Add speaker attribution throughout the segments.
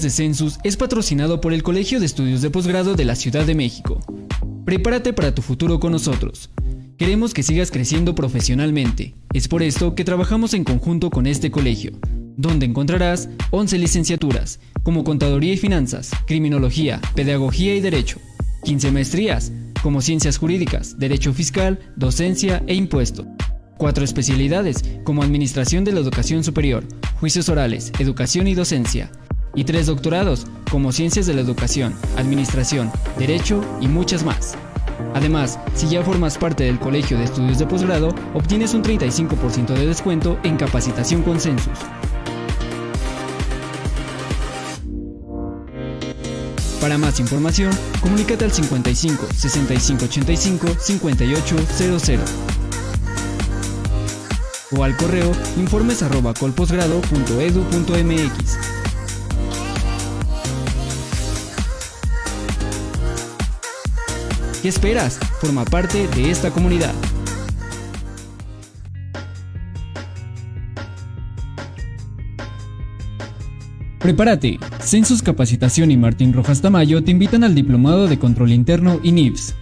Speaker 1: de Census es patrocinado por el Colegio de Estudios de Posgrado de la Ciudad de México. Prepárate para tu futuro con nosotros. Queremos que sigas creciendo profesionalmente. Es por esto que trabajamos en conjunto con este colegio, donde encontrarás 11 licenciaturas, como Contaduría y Finanzas, Criminología, Pedagogía y Derecho, 15 maestrías, como Ciencias Jurídicas, Derecho Fiscal, Docencia e Impuesto. Cuatro especialidades, como Administración de la Educación Superior, Juicios Orales, Educación y Docencia. Y tres doctorados, como Ciencias de la Educación, Administración, Derecho y muchas más. Además, si ya formas parte del Colegio de Estudios de Posgrado, obtienes un 35% de descuento en capacitación con Census. Para más información, comunícate al 55 65 85 5800 o al correo informes ¿Qué esperas? Forma parte de esta comunidad. Prepárate. Census Capacitación y Martín Rojas Tamayo te invitan al Diplomado de Control Interno y NIVS.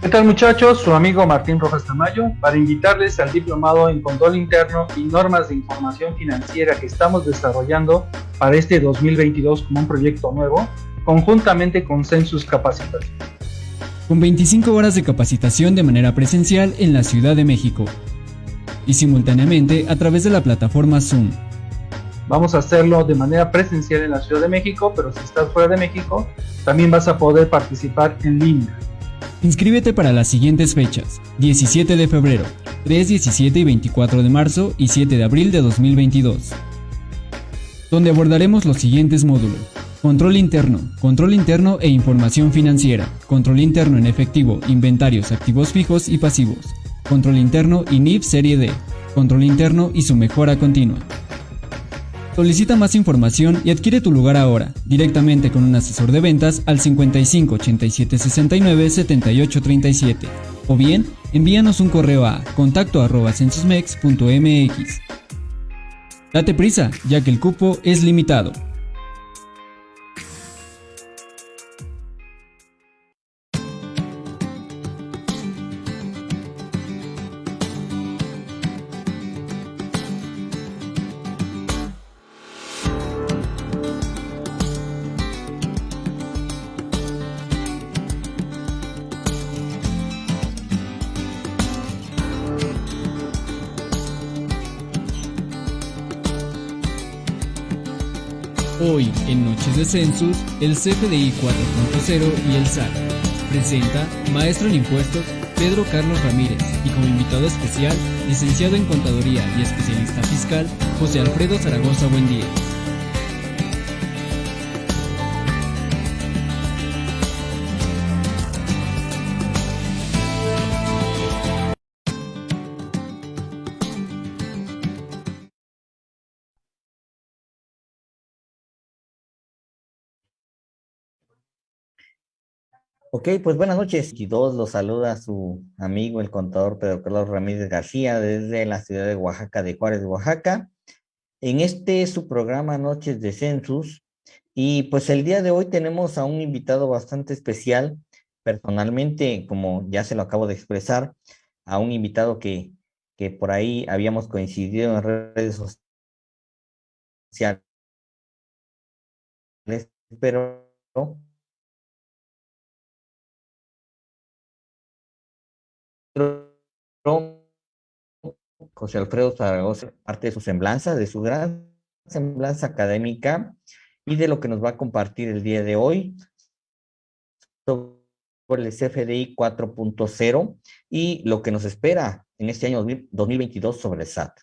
Speaker 2: ¿Qué tal muchachos? Su amigo Martín Rojas Tamayo para invitarles al Diplomado en Control Interno y Normas de Información Financiera que estamos desarrollando para este 2022 como un proyecto nuevo, conjuntamente con Census Capacitación.
Speaker 1: Con 25 horas de capacitación de manera presencial en la Ciudad de México y simultáneamente a través de la plataforma Zoom.
Speaker 2: Vamos a hacerlo de manera presencial en la Ciudad de México, pero si estás fuera de México, también vas a poder participar en línea.
Speaker 1: Inscríbete para las siguientes fechas: 17 de febrero, 3, 17 y 24 de marzo y 7 de abril de 2022, donde abordaremos los siguientes módulos. Control interno, control interno e información financiera, control interno en efectivo, inventarios, activos fijos y pasivos, control interno y NIF serie D, control interno y su mejora continua. Solicita más información y adquiere tu lugar ahora, directamente con un asesor de ventas al 55 87 69 78 37 o bien envíanos un correo a contacto arroba censusmex.mx. Date prisa, ya que el cupo es limitado. De el CFDI 4.0 y el SAT. Presenta Maestro en Impuestos Pedro Carlos Ramírez y como invitado especial, licenciado en Contaduría y especialista fiscal, José Alfredo Zaragoza Buendía.
Speaker 3: Ok, pues buenas noches. Y dos los saluda su amigo, el contador Pedro Carlos Ramírez García, desde la ciudad de Oaxaca, de Juárez, Oaxaca. En este su programa Noches de Census. Y pues el día de hoy tenemos a un invitado bastante especial. Personalmente, como ya se lo acabo de expresar, a un invitado que, que por ahí habíamos coincidido en redes sociales. Pero José Alfredo Zaragoza, parte de su semblanza, de su gran semblanza académica y de lo que nos va a compartir el día de hoy sobre el CFDI 4.0 y lo que nos espera en este año 2022 sobre el SAT.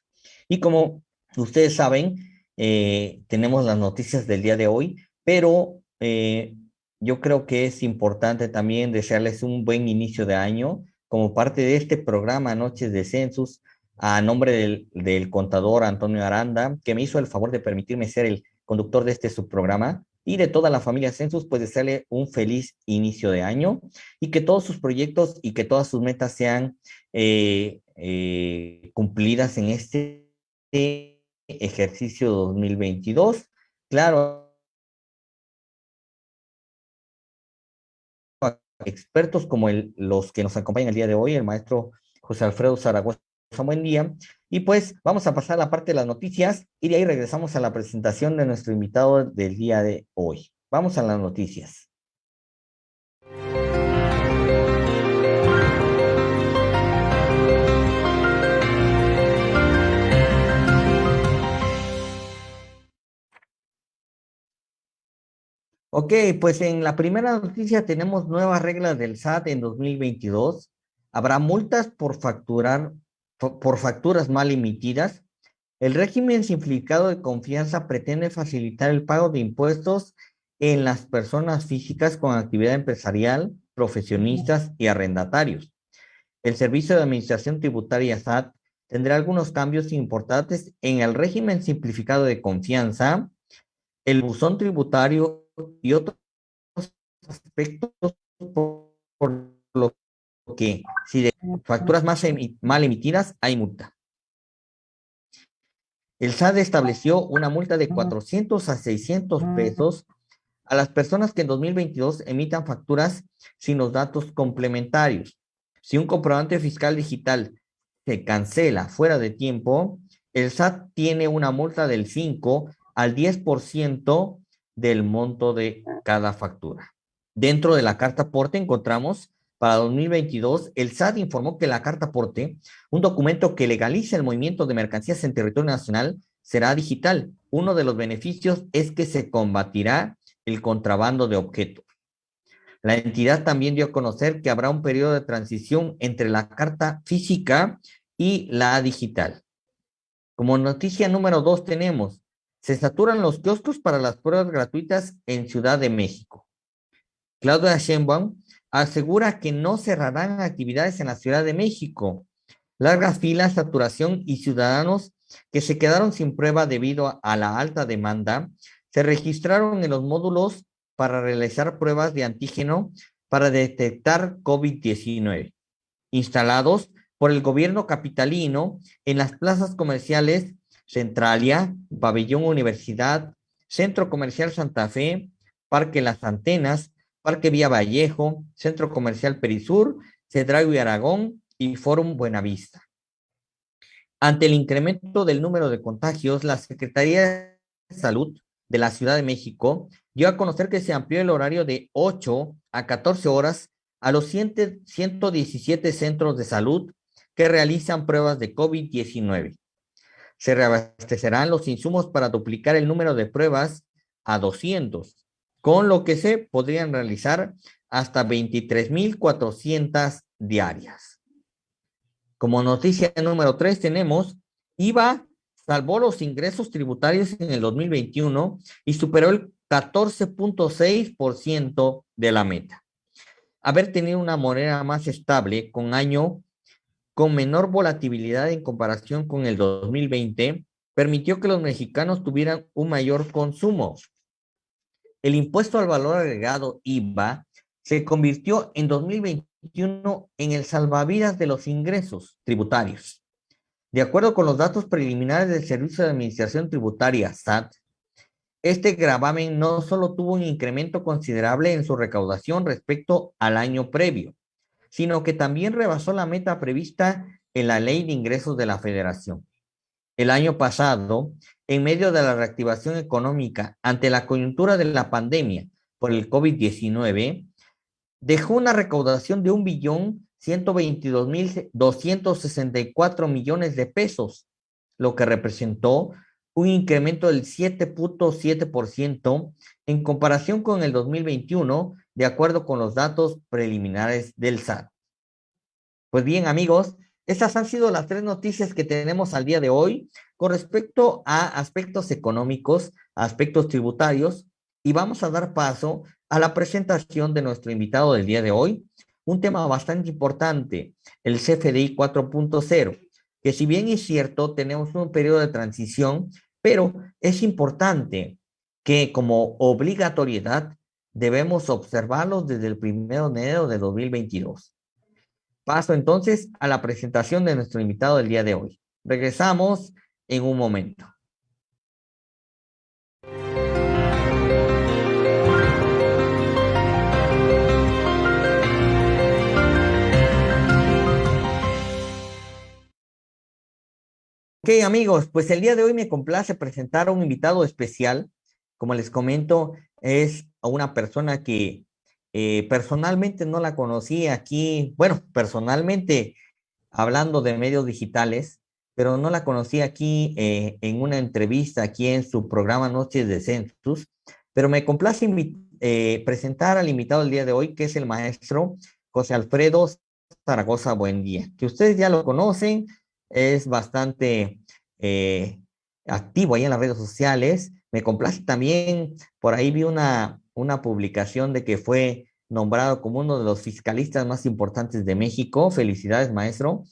Speaker 3: Y como ustedes saben, eh, tenemos las noticias del día de hoy, pero eh, yo creo que es importante también desearles un buen inicio de año, como parte de este programa Noches de Census, a nombre del, contador Antonio Aranda, que me hizo el favor de permitirme ser el conductor de este subprograma, y de toda la familia Census, pues desearle un feliz inicio de año y que todos sus proyectos y que todas sus metas sean eh, eh, cumplidas en este ejercicio 2022 claro, expertos como los que nos acompañan el día de hoy, el maestro José Alfredo Zaragoza, buen día. Y pues vamos a pasar a la parte de las noticias y de ahí regresamos a la presentación de nuestro invitado del día de hoy. Vamos a las noticias. Ok, pues en la primera noticia tenemos nuevas reglas del SAT en 2022. Habrá multas por facturar por facturas mal emitidas. El régimen simplificado de confianza pretende facilitar el pago de impuestos en las personas físicas con actividad empresarial, profesionistas y arrendatarios. El Servicio de Administración Tributaria SAT tendrá algunos cambios importantes en el régimen simplificado de confianza, el buzón tributario y otros aspectos por, lo que si de facturas más mal emitidas hay multa. El SAT estableció una multa de 400 a 600 pesos a las personas que en 2022 emitan facturas sin los datos complementarios. Si un comprobante fiscal digital se cancela fuera de tiempo, el SAT tiene una multa del 5 al 10% del monto de cada factura. Dentro de la carta aporte encontramos para 2022, el SAT informó que la carta aporte, un documento que legaliza el movimiento de mercancías en territorio nacional, será digital. Uno de los beneficios es que se combatirá el contrabando de objetos. La entidad también dio a conocer que habrá un periodo de transición entre la carta física y la digital. Como noticia número dos tenemos se saturan los kioscos para las pruebas gratuitas en Ciudad de México. Claudia Sheinbaum asegura que no cerrarán actividades en la Ciudad de México. Largas filas, saturación y ciudadanos que se quedaron sin prueba debido a la alta demanda se registraron en los módulos para realizar pruebas de antígeno para detectar COVID-19, instalados por el gobierno capitalino en las plazas comerciales Centralia, Pabellón Universidad, Centro Comercial Santa Fe, Parque Las Antenas, Parque Vía Vallejo, Centro Comercial Perisur, Cedrago y Aragón y Fórum Buenavista. Ante el incremento del número de contagios, la Secretaría de Salud de la Ciudad de México dio a conocer que se amplió el horario de 8 a 14 horas a los 117 centros de salud que realizan pruebas de COVID-19 se reabastecerán los insumos para duplicar el número de pruebas a 200, con lo que se podrían realizar hasta 23.400 diarias. Como noticia número 3 tenemos, IVA salvó los ingresos tributarios en el 2021 y superó el 14.6% de la meta. Haber tenido una moneda más estable con año con menor volatilidad en comparación con el 2020, permitió que los mexicanos tuvieran un mayor consumo. El impuesto al valor agregado IVA se convirtió en 2021 en el salvavidas de los ingresos tributarios. De acuerdo con los datos preliminares del Servicio de Administración Tributaria, SAT, este gravamen no solo tuvo un incremento considerable en su recaudación respecto al año previo, sino que también rebasó la meta prevista en la Ley de Ingresos de la Federación. El año pasado, en medio de la reactivación económica ante la coyuntura de la pandemia por el COVID-19, dejó una recaudación de un billón 122 mil 264 millones de pesos, lo que representó un incremento del 7.7% en comparación con el 2021, de acuerdo con los datos preliminares del SAT. Pues bien, amigos, estas han sido las tres noticias que tenemos al día de hoy con respecto a aspectos económicos, aspectos tributarios, y vamos a dar paso a la presentación de nuestro invitado del día de hoy, un tema bastante importante, el CFDI 4.0, que si bien es cierto, tenemos un periodo de transición, pero es importante que como obligatoriedad debemos observarlos desde el 1 de enero de 2022. Paso entonces a la presentación de nuestro invitado del día de hoy. Regresamos en un momento. Ok amigos, pues el día de hoy me complace presentar a un invitado especial. Como les comento, es una persona que eh, personalmente no la conocí aquí, bueno, personalmente hablando de medios digitales, pero no la conocí aquí eh, en una entrevista aquí en su programa Noches de Census, pero me complace eh, presentar al invitado el día de hoy, que es el maestro José Alfredo Zaragoza Buen Día, que ustedes ya lo conocen, es bastante activo ahí en las redes sociales. Me complace también, por ahí vi una, una publicación de que fue nombrado como uno de los fiscalistas más importantes de México. Felicidades, maestro.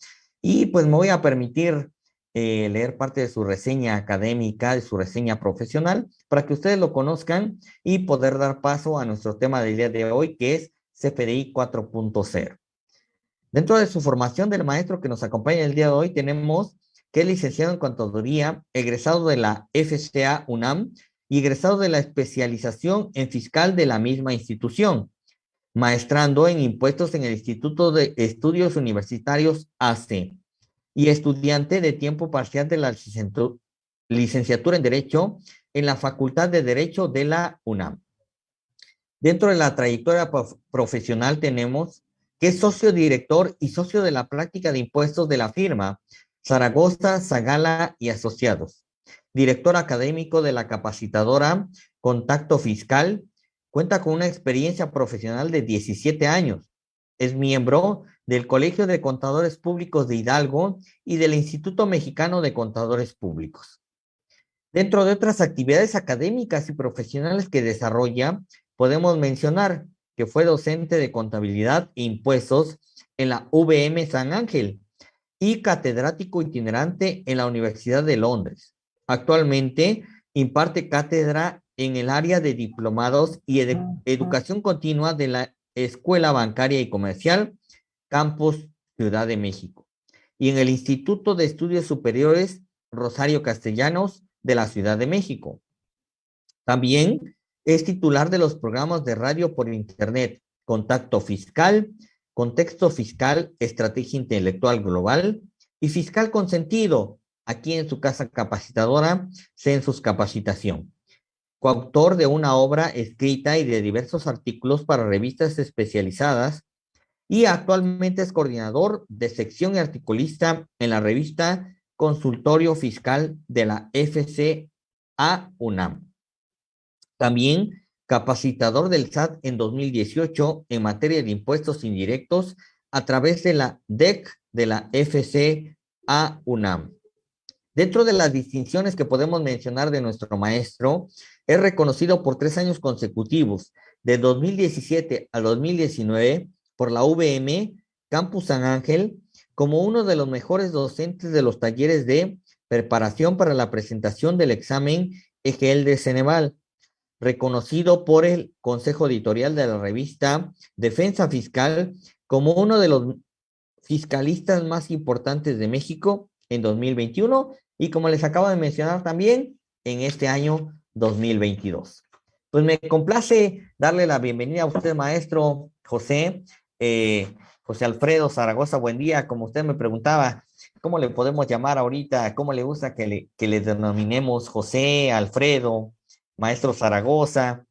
Speaker 3: Y pues me voy a permitir eh, leer parte de su reseña académica, de su reseña profesional, para que ustedes lo conozcan y poder dar paso a nuestro tema del día de hoy, que es CFDI 4.0. Dentro de su formación del maestro que nos acompaña el día de hoy, tenemos que es licenciado en contaduría, egresado de la FCA UNAM y egresado de la especialización en fiscal de la misma institución, maestrando en impuestos en el Instituto de Estudios Universitarios AC y estudiante de tiempo parcial de la licenciatura en Derecho en la Facultad de Derecho de la UNAM. Dentro de la trayectoria profesional tenemos que es socio director y socio de la práctica de impuestos de la firma Zaragoza, Zagala y Asociados. Director académico de la capacitadora Contacto Fiscal, cuenta con una experiencia profesional de 17 años. Es miembro del Colegio de Contadores Públicos de Hidalgo y del Instituto Mexicano de Contadores Públicos. Dentro de otras actividades académicas y profesionales que desarrolla, podemos mencionar que fue docente de contabilidad e impuestos en la VM San Ángel y catedrático itinerante en la Universidad de Londres. Actualmente imparte cátedra en el área de diplomados y educación continua de la Escuela Bancaria y Comercial, Campus Ciudad de México, y en el Instituto de Estudios Superiores Rosario Castellanos de la Ciudad de México. También es titular de los programas de radio por Internet, Contacto Fiscal, Contexto Fiscal, Estrategia Intelectual Global y Fiscal Consentido, aquí en su casa capacitadora, Census Capacitación. Coautor de una obra escrita y de diversos artículos para revistas especializadas y actualmente es coordinador de sección y articulista en la revista Consultorio Fiscal de la FCA UNAM. También capacitador del SAT en 2018 en materia de impuestos indirectos a través de la DEC de la FCA UNAM. Dentro de las distinciones que podemos mencionar de nuestro maestro, es reconocido por tres años consecutivos, de 2017 a 2019, por la VM Campus San Ángel, como uno de los mejores docentes de los talleres de preparación para la presentación del examen EGL de Ceneval, reconocido por el Consejo Editorial de la revista Defensa Fiscal como uno de los fiscalistas más importantes de México en 2021 y como les acabo de mencionar también en este año 2022. Pues me complace darle la bienvenida a usted, maestro José, eh, José Alfredo Zaragoza, buen día. Como usted me preguntaba, ¿cómo le podemos llamar ahorita? ¿Cómo le gusta que le, que le denominemos José, Alfredo, maestro Zaragoza.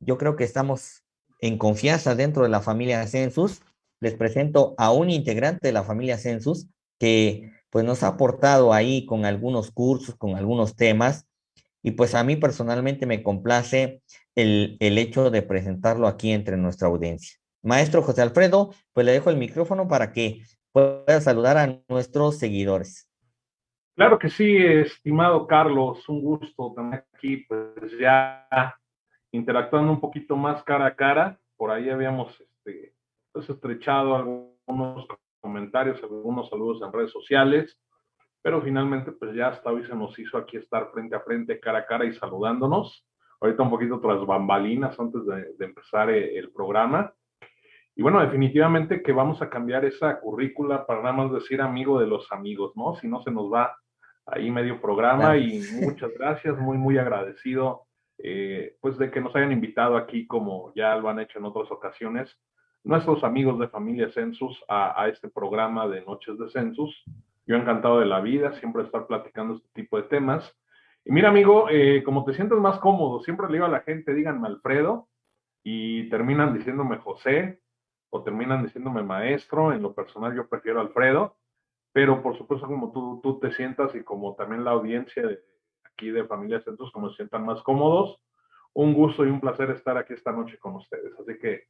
Speaker 3: Yo creo que estamos en confianza dentro de la familia Census. Les presento a un integrante de la familia Census que pues nos ha aportado ahí con algunos cursos, con algunos temas. Y pues a mí personalmente me complace el, el hecho de presentarlo aquí entre nuestra audiencia. Maestro José Alfredo, pues le dejo el micrófono para que pueda saludar a nuestros seguidores.
Speaker 4: Claro que sí, estimado Carlos, un gusto tener aquí, pues ya interactuando un poquito más cara a cara. Por ahí habíamos este, pues, estrechado algunos comentarios, algunos saludos en redes sociales, pero finalmente pues ya hasta hoy se nos hizo aquí estar frente a frente, cara a cara y saludándonos. Ahorita un poquito tras bambalinas antes de, de empezar eh, el programa. Y bueno, definitivamente que vamos a cambiar esa currícula para nada más decir amigo de los amigos, ¿no? Si no se nos va ahí medio programa y muchas gracias, muy, muy agradecido eh, pues de que nos hayan invitado aquí como ya lo han hecho en otras ocasiones nuestros amigos de Familia Census a, este programa de Noches de Census, Yo encantado de la vida, siempre estar platicando este tipo de temas. Y mira, amigo, eh, como te sientes más cómodo, siempre le digo a la gente, díganme Alfredo, y terminan diciéndome José, o terminan diciéndome maestro. En lo personal, yo prefiero Alfredo, pero por supuesto, como tú, tú te sientas y como también la audiencia aquí de Familia Centros, como se sientan más cómodos, un gusto y un placer estar aquí esta noche con ustedes. Así que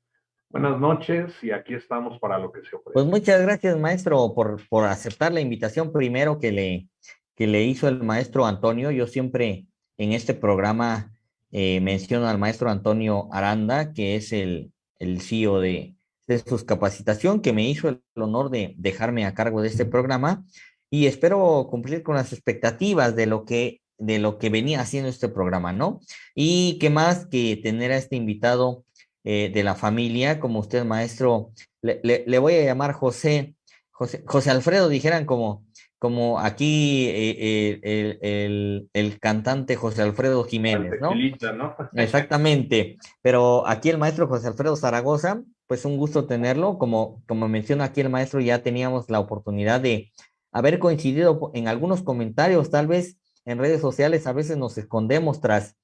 Speaker 4: buenas noches y aquí estamos para lo que se ofrece.
Speaker 3: Pues muchas gracias, maestro, por, por aceptar la invitación primero que le, que le hizo el maestro Antonio. Yo siempre en este programa eh, menciono al maestro Antonio Aranda, que es el, el CEO de, de sus capacitación, que me hizo el honor de dejarme a cargo de este programa y espero cumplir con las expectativas de lo que de lo que venía haciendo este programa, ¿no? Y qué más que tener a este invitado eh, de la familia, como usted, maestro, le, le, voy a llamar José, José, José Alfredo, dijeran como, como aquí eh, eh, el, el, cantante José Alfredo Jiménez, ¿no? ¿no? Exactamente, pero aquí el maestro José Alfredo Zaragoza, pues un gusto tenerlo, como, como menciona aquí el maestro, ya teníamos la oportunidad de haber coincidido en algunos comentarios, tal vez en redes sociales a veces nos escondemos tras,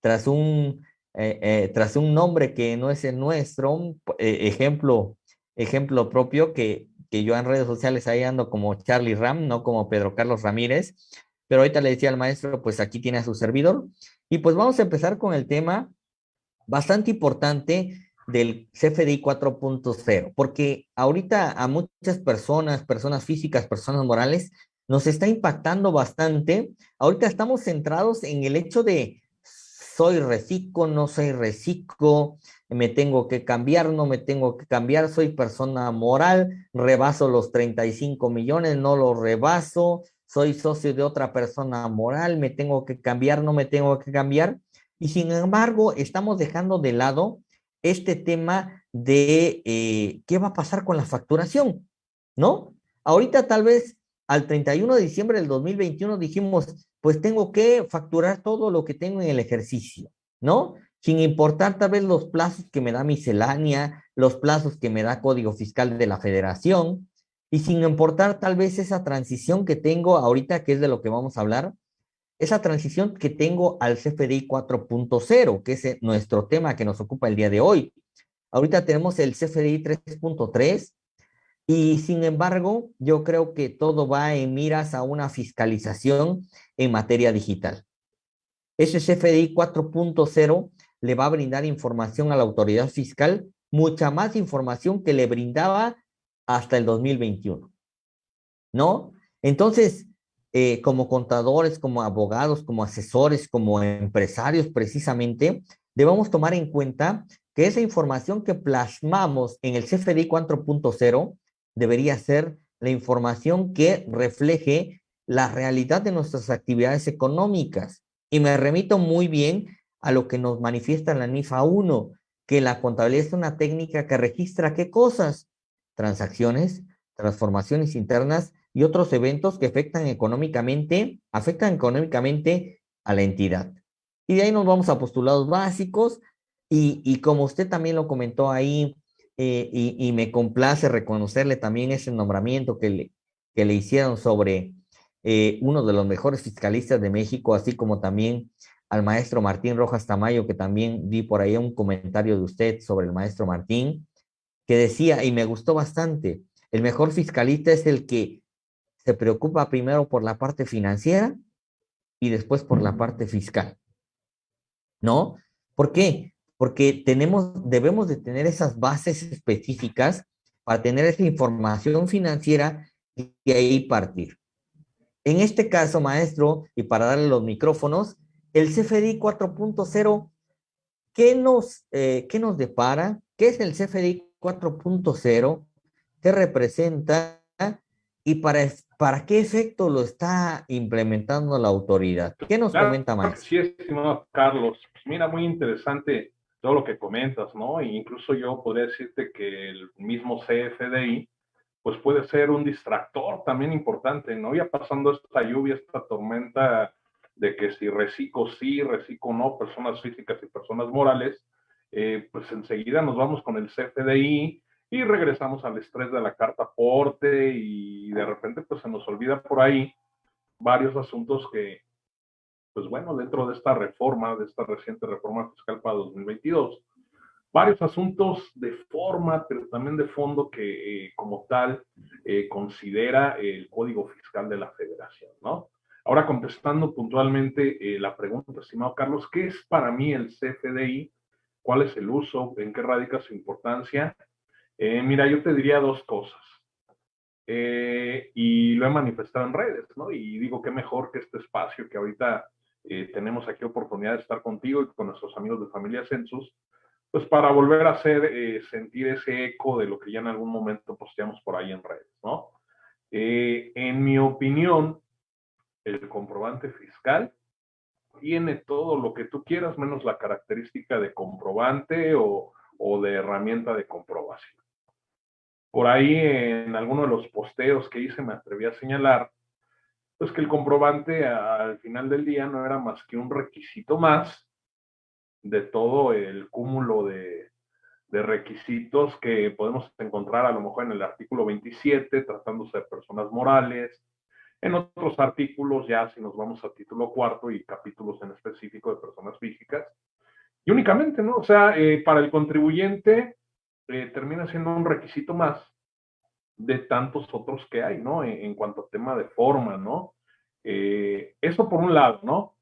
Speaker 3: tras, un, eh, tras un nombre que no es el nuestro, ejemplo, ejemplo propio que que yo en redes sociales ahí ando como Charlie Ram, no como Pedro Carlos Ramírez, pero ahorita le decía al maestro, pues aquí tiene a su servidor. Y pues vamos a empezar con el tema bastante importante del CFDI 4.0, porque ahorita a muchas personas, personas físicas, personas morales, nos está impactando bastante. Ahorita estamos centrados en el hecho de soy reciclo, no soy reciclo, me tengo que cambiar, no me tengo que cambiar, soy persona moral, rebaso los 35 millones, no los rebaso, soy socio de otra persona moral, me tengo que cambiar, no me tengo que cambiar. Y sin embargo, estamos dejando de lado este tema de eh, qué va a pasar con la facturación, ¿no? Ahorita tal vez al 31 de diciembre del 2021 dijimos, pues tengo que facturar todo lo que tengo en el ejercicio, ¿no? Sin importar tal vez los plazos que me da miscelánea, los plazos que me da Código Fiscal de la Federación, y sin importar tal vez esa transición que tengo ahorita, que es de lo que vamos a hablar, esa transición que tengo al CFDI 4.0, que es nuestro tema que nos ocupa el día de hoy. Ahorita tenemos el CFDI 3.3, y sin embargo, yo creo que todo va en miras a una fiscalización en materia digital. Ese CFDI 4.0 le va a brindar información a la autoridad fiscal, mucha más información que le brindaba hasta el 2021. ¿No? Entonces, eh, como contadores, como abogados, como asesores, como empresarios precisamente, debemos tomar en cuenta que esa información que plasmamos en el CFDI 4.0 debería ser la información que refleje la realidad de nuestras actividades económicas. Y me remito muy bien a lo que nos manifiesta la NIFA 1, que la contabilidad es una técnica que registra qué cosas, transacciones, transformaciones internas y otros eventos que afectan económicamente, afectan económicamente a la entidad. Y de ahí nos vamos a postulados básicos y, y como usted también lo comentó ahí eh, y, me complace reconocerle también ese nombramiento que le, que le hicieron sobre eh, uno de los mejores fiscalistas de México, así como también al maestro Martín Rojas Tamayo, que también vi por ahí un comentario de usted sobre el maestro Martín, que decía, y me gustó bastante, el mejor fiscalista es el que se preocupa primero por la parte financiera y después por la parte fiscal. ¿No? ¿Por qué? Porque tenemos, debemos de tener esas bases específicas para tener esa información financiera y ahí partir. En este caso, maestro, y para darle los micrófonos, el CFDI 4.0, ¿qué nos, eh, ¿qué nos depara? ¿Qué es el CFDI 4.0? ¿Qué representa? ¿Y para, para qué efecto lo está implementando la autoridad? ¿Qué nos comenta, maestro?
Speaker 4: Sí, estimado Carlos. Mira, muy interesante todo lo que comentas, ¿no? E incluso yo podría decirte que el mismo CFDI, pues puede ser un distractor también importante, ¿no? Ya pasando esta lluvia, esta tormenta de que si reciclo sí, reciclo no, personas físicas y personas morales, eh, pues enseguida nos vamos con el CFDI, y regresamos al estrés de la carta aporte y de repente pues se nos olvida por ahí varios asuntos que, pues bueno, dentro de esta reforma, de esta reciente reforma fiscal para 2022, varios asuntos de forma, pero también de fondo que eh, como tal eh, considera el Código Fiscal de la Federación, ¿no? Ahora contestando puntualmente eh, la pregunta, estimado Carlos, ¿qué es para mí el CFDI? ¿Cuál es el uso? ¿En qué radica su importancia? Eh, mira, yo te diría dos cosas. Y lo he manifestado en redes, ¿no? Y digo que mejor que este espacio que ahorita eh, tenemos aquí oportunidad de estar contigo y con nuestros amigos de Familia Census, pues para volver a hacer sentir ese eco de lo que ya en algún momento posteamos por ahí en redes, ¿no? en mi opinión, el comprobante fiscal tiene todo lo que tú quieras, menos la característica de comprobante o de herramienta de comprobación. Por ahí en alguno de los posteos que hice me atreví a señalar, pues que el comprobante al final del día no era más que un requisito más de todo el cúmulo de, requisitos que podemos encontrar a lo mejor en el artículo 27, tratándose de personas morales, en otros artículos ya si nos vamos a título cuarto y capítulos en específico de personas físicas. Y únicamente, ¿no? O sea, eh, para el contribuyente eh, termina siendo un requisito más de tantos otros que hay, ¿no? En, cuanto a tema de forma, ¿no? Eh, eso por un lado, ¿no?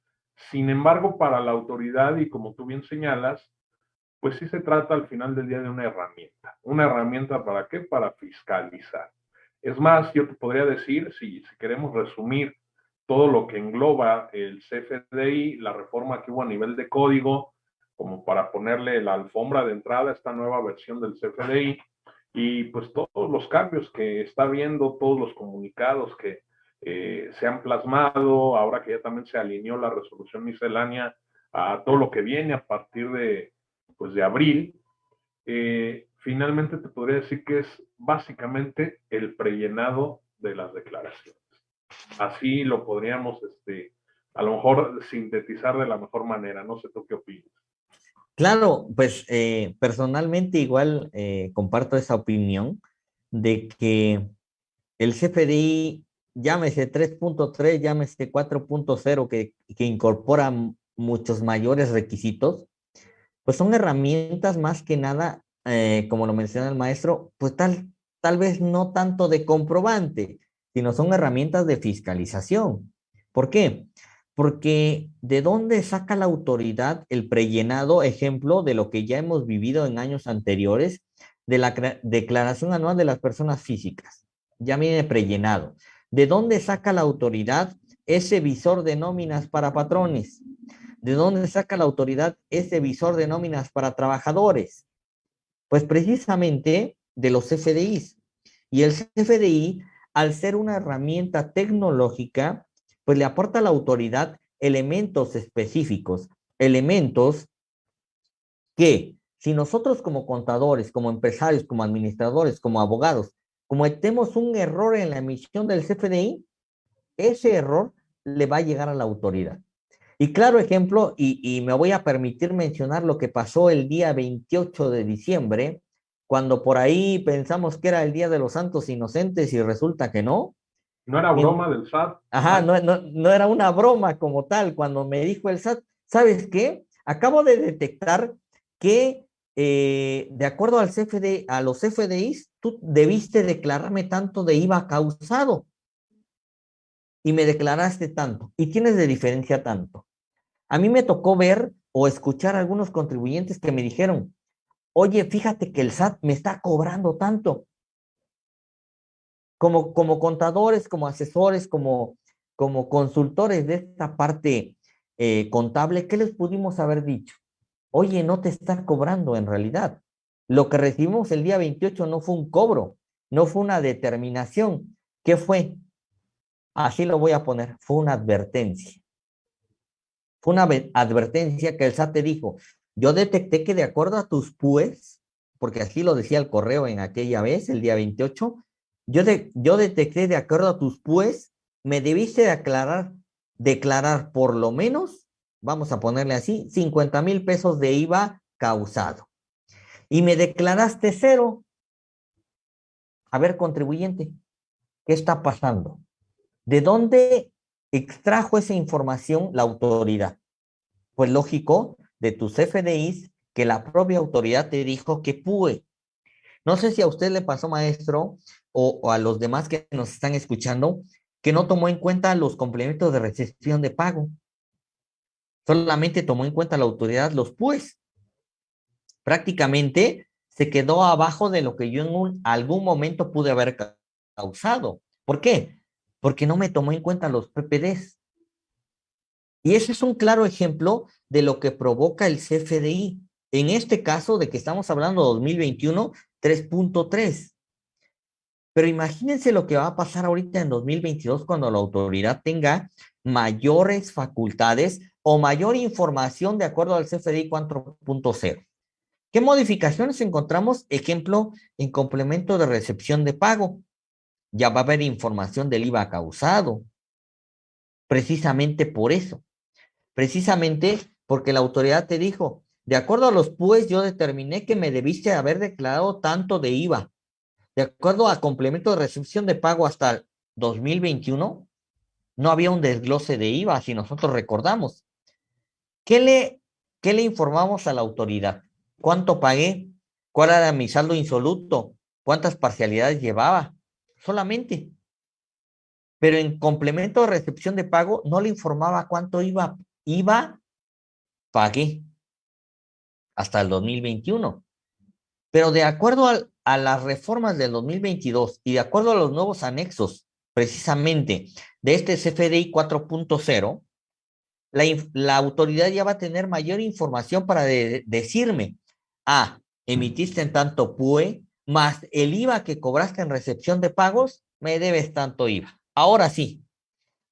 Speaker 4: Sin embargo, para la autoridad, y como tú bien señalas, pues sí se trata al final del día de una herramienta. ¿Una herramienta para qué? Para fiscalizar. Es más, yo te podría decir, si, si queremos resumir todo lo que engloba el CFDI, la reforma que hubo a nivel de código, como para ponerle la alfombra de entrada a esta nueva versión del CFDI y pues todos los cambios que está viendo, todos los comunicados que eh, se han plasmado, ahora que ya también se alineó la resolución miscelánea a todo lo que viene a partir de, pues, de abril, eh, finalmente te podría decir que es básicamente el prellenado de las declaraciones. Así lo podríamos, este, a lo mejor sintetizar de la mejor manera. No sé tú qué opinas.
Speaker 3: Claro, pues eh, personalmente igual eh, comparto esa opinión de que el CFDI, llámese 3.3, llámese 4.0, que, que incorpora muchos mayores requisitos, pues son herramientas más que nada, eh, como lo menciona el maestro, pues tal, tal vez no tanto de comprobante, sino son herramientas de fiscalización. ¿Por qué? Porque ¿de dónde saca la autoridad el prellenado ejemplo de lo que ya hemos vivido en años anteriores de la declaración anual de las personas físicas? Ya viene prellenado. ¿De dónde saca la autoridad ese visor de nóminas para patrones? ¿De dónde saca la autoridad ese visor de nóminas para trabajadores? Pues precisamente de los CFDIs. Y el CFDI, al ser una herramienta tecnológica, pues le aporta a la autoridad elementos específicos, elementos que si nosotros como contadores, como empresarios, como administradores, como abogados, cometemos un error en la emisión del CFDI, ese error le va a llegar a la autoridad. Y claro ejemplo, y, y, me voy a permitir mencionar lo que pasó el día 28 de diciembre, cuando por ahí pensamos que era el Día de los Santos Inocentes y resulta que no,
Speaker 4: no era broma del SAT.
Speaker 3: Ajá, no, no, no, era una broma como tal. Cuando me dijo el SAT, ¿sabes qué? Acabo de detectar que eh, de acuerdo al CFD, a los CFDIs, tú debiste declararme tanto de IVA causado. Y me declaraste tanto. Y tienes de diferencia tanto. A mí me tocó ver o escuchar a algunos contribuyentes que me dijeron, oye, fíjate que el SAT me está cobrando tanto como, como contadores, como asesores, como, como consultores de esta parte eh, contable, ¿qué les pudimos haber dicho? Oye, no te está cobrando en realidad. Lo que recibimos el día 28 no fue un cobro, no fue una determinación. ¿Qué fue? Así lo voy a poner, fue una advertencia. Fue una advertencia que el SAT dijo, yo detecté que de acuerdo a tus PUES, porque así lo decía el correo en aquella vez, el día 28, yo, de, yo detecté de acuerdo a tus pues, me debiste declarar, declarar por lo menos, vamos a ponerle así, 50 mil pesos de IVA causado. Y me declaraste cero. A ver, contribuyente, ¿qué está pasando? ¿De dónde extrajo esa información la autoridad? Pues lógico, de tus FDIs que la propia autoridad te dijo que PUE. No sé si a usted le pasó, maestro, o, a los demás que nos están escuchando, que no tomó en cuenta los complementos de recepción de pago. Solamente tomó en cuenta la autoridad los PUEs. Prácticamente se quedó abajo de lo que yo en un, algún momento pude haber causado. ¿Por qué? Porque no me tomó en cuenta los PPDs. Y ese es un claro ejemplo de lo que provoca el CFDI. En este caso de que estamos hablando de 2021, 3.3. Pero imagínense lo que va a pasar ahorita en 2022 cuando la autoridad tenga mayores facultades o mayor información de acuerdo al CFDI 4.0. ¿Qué modificaciones encontramos? Ejemplo, en complemento de recepción de pago. Ya va a haber información del IVA causado. Precisamente por eso. Precisamente porque la autoridad te dijo, de acuerdo a los PUES, yo determiné que me debiste haber declarado tanto de IVA. De acuerdo a complemento de recepción de pago hasta 2021, no había un desglose de IVA, si nosotros recordamos. ¿Qué le, qué le informamos a la autoridad? ¿Cuánto pagué? ¿Cuál era mi saldo insoluto? ¿Cuántas parcialidades llevaba? Solamente. Pero en complemento de recepción de pago no le informaba cuánto iba. Iba, pagué hasta el 2021. Pero de acuerdo a las reformas del 2022 y de acuerdo a los nuevos anexos precisamente de este CFDI 4.0, la, la, autoridad ya va a tener mayor información para decirme Ah, emitiste en tanto PUE, más el IVA que cobraste en recepción de pagos, me debes tanto IVA. Ahora sí,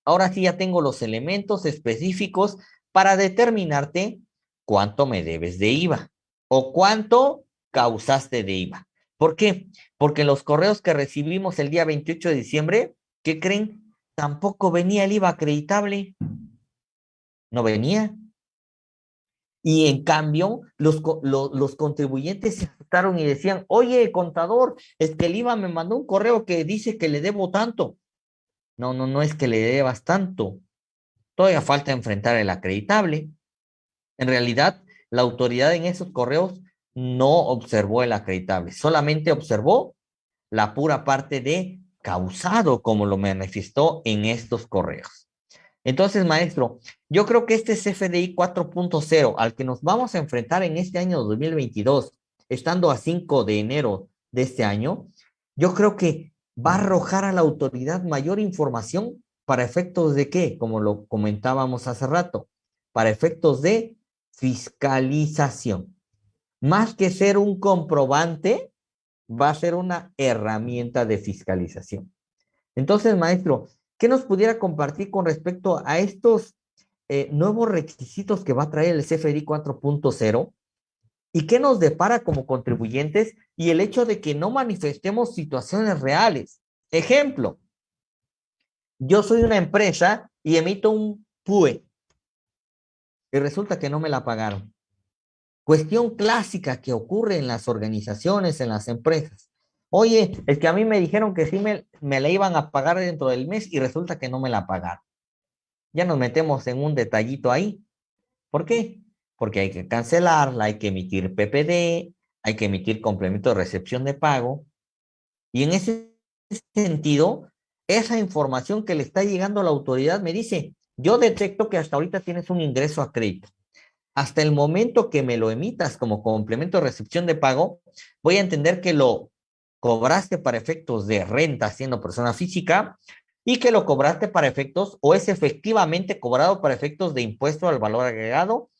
Speaker 3: ahora sí ya tengo los elementos específicos para determinarte cuánto me debes de IVA o cuánto causaste de IVA. ¿Por qué? Porque los correos que recibimos el día 28 de diciembre, ¿qué creen? Tampoco venía el IVA acreditable. No venía. Y en cambio, los, los, contribuyentes se asustaron y decían, oye, contador, es que el IVA me mandó un correo que dice que le debo tanto. No, no, no es que le debas tanto. Todavía falta enfrentar el acreditable. En realidad, la autoridad en esos correos no observó el acreditable, solamente observó la pura parte de causado, como lo manifestó en estos correos. Entonces, maestro, yo creo que este CFDI 4.0 al que nos vamos a enfrentar en este año 2022, estando a 5 de enero de este año, yo creo que va a arrojar a la autoridad mayor información para efectos de qué, como lo comentábamos hace rato, para efectos de fiscalización. Más que ser un comprobante, va a ser una herramienta de fiscalización. Entonces, maestro, ¿Qué nos pudiera compartir con respecto a estos eh, nuevos requisitos que va a traer el CFDI 4.0? ¿Y qué nos depara como contribuyentes? Y el hecho de que no manifestemos situaciones reales. Ejemplo, yo soy una empresa y emito un PUE y resulta que no me la pagaron. Cuestión clásica que ocurre en las organizaciones, en las empresas. Oye, es que a mí me dijeron que sí me, me la iban a pagar dentro del mes y resulta que no me la pagaron. Ya nos metemos en un detallito ahí. ¿Por qué? Porque hay que cancelarla, hay que emitir PPD, hay que emitir complemento de recepción de pago. Y en ese sentido, esa información que le está llegando a la autoridad me dice, yo detecto que hasta ahorita tienes un ingreso a crédito. Hasta el momento que me lo emitas como complemento de recepción de pago, voy a entender que lo cobraste para efectos de renta siendo persona física y que lo cobraste para efectos o es efectivamente cobrado para efectos de impuesto al valor agregado,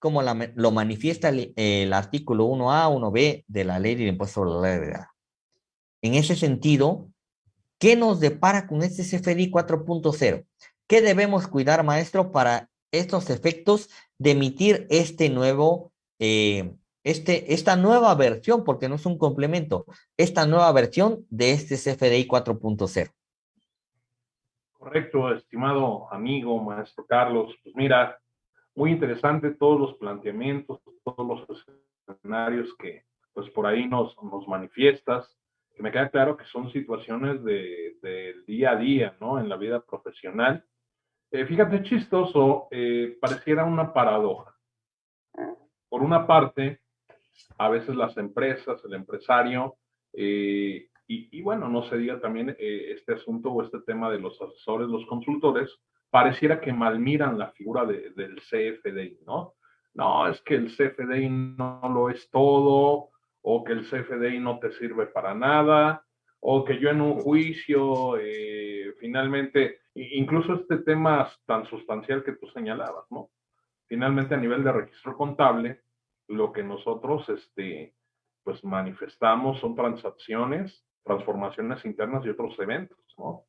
Speaker 3: como lo manifiesta el, artículo 1A, 1B de la ley del impuesto al valor agregado. En ese sentido, ¿qué nos depara con este CFDI 4.0? ¿Qué debemos cuidar, maestro, para estos efectos de emitir este nuevo eh, este, esta nueva versión, porque no es un complemento, esta nueva versión de este CFDI 4.0.
Speaker 4: Correcto, estimado amigo, maestro Carlos. Pues mira, muy interesante todos los planteamientos, todos los escenarios que pues por ahí nos, nos manifiestas. que me queda claro que son situaciones del de, día a día, ¿no? En la vida profesional. Eh, fíjate, chistoso, eh, pareciera una paradoja. Por una parte, a veces las empresas, el empresario, eh, y, bueno, no se diga también este asunto o este tema de los asesores, los consultores, pareciera que malmiran la figura del CFDI, ¿no? No, es que el CFDI no lo es todo, o que el CFDI no te sirve para nada, o que yo en un juicio, eh, finalmente, incluso este tema tan sustancial que tú señalabas, ¿no? Finalmente, a nivel de registro contable, lo que nosotros, este, pues manifestamos son transacciones, transformaciones internas y otros eventos, ¿no?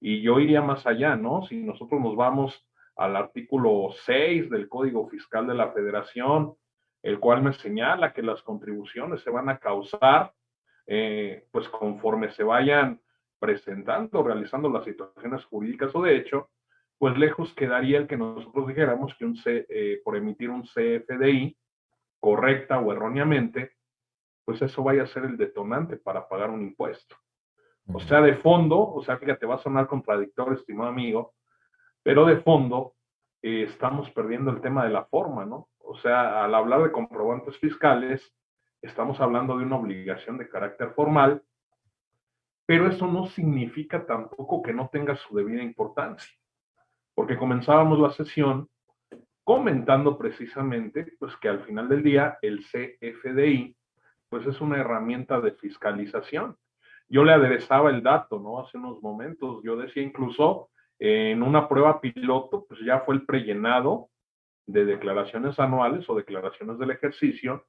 Speaker 4: Y yo iría más allá, ¿no? Si nosotros nos vamos al artículo 6 del Código Fiscal de la Federación, el cual me señala que las contribuciones se van a causar, eh, pues conforme se vayan presentando, realizando las situaciones jurídicas o de hecho, pues lejos quedaría el que nosotros dijéramos que un C, eh, por emitir un CFDI correcta o erróneamente, pues eso vaya a ser el detonante para pagar un impuesto. O sea, de fondo, o sea, fíjate, va a sonar contradictorio, estimado amigo, pero de fondo eh, estamos perdiendo el tema de la forma, ¿no? O sea, al hablar de comprobantes fiscales, estamos hablando de una obligación de carácter formal, pero eso no significa tampoco que no tenga su debida importancia, porque comenzábamos la sesión comentando precisamente pues que al final del día el CFDI pues es una herramienta de fiscalización. Yo le aderezaba el dato, ¿no? Hace unos momentos, yo decía incluso en una prueba piloto, pues ya fue el prellenado de declaraciones anuales o declaraciones del ejercicio.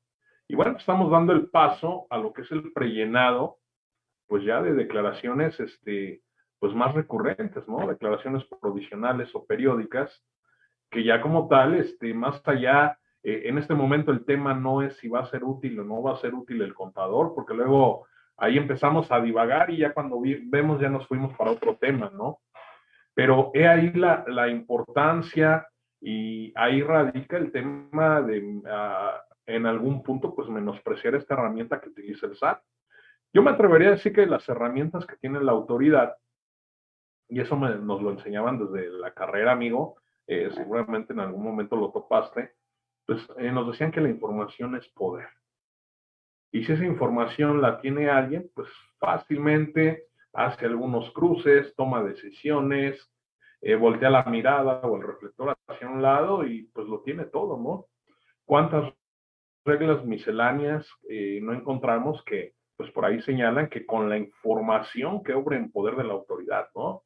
Speaker 4: Y bueno, estamos dando el paso a lo que es el prellenado, pues ya de declaraciones, este, pues más recurrentes, ¿no? Declaraciones provisionales o periódicas, que ya como tal, este, más allá, eh, en este momento el tema no es si va a ser útil o no va a ser útil el contador, porque luego ahí empezamos a divagar y ya cuando vemos ya nos fuimos para otro tema, ¿no? Pero he ahí la, la importancia y ahí radica el tema de, ah, en algún punto, pues menospreciar esta herramienta que utiliza el SAT. Yo me atrevería a decir que las herramientas que tiene la autoridad, y eso nos lo enseñaban desde la carrera, amigo, eh, seguramente en algún momento lo topaste, pues eh, nos decían que la información es poder. Y si esa información la tiene alguien, pues fácilmente hace algunos cruces, toma decisiones, eh, voltea la mirada o el reflector hacia un lado y pues lo tiene todo, ¿no? ¿Cuántas reglas misceláneas eh, no encontramos que pues por ahí señalan que con la información que obra en poder de la autoridad, ¿no?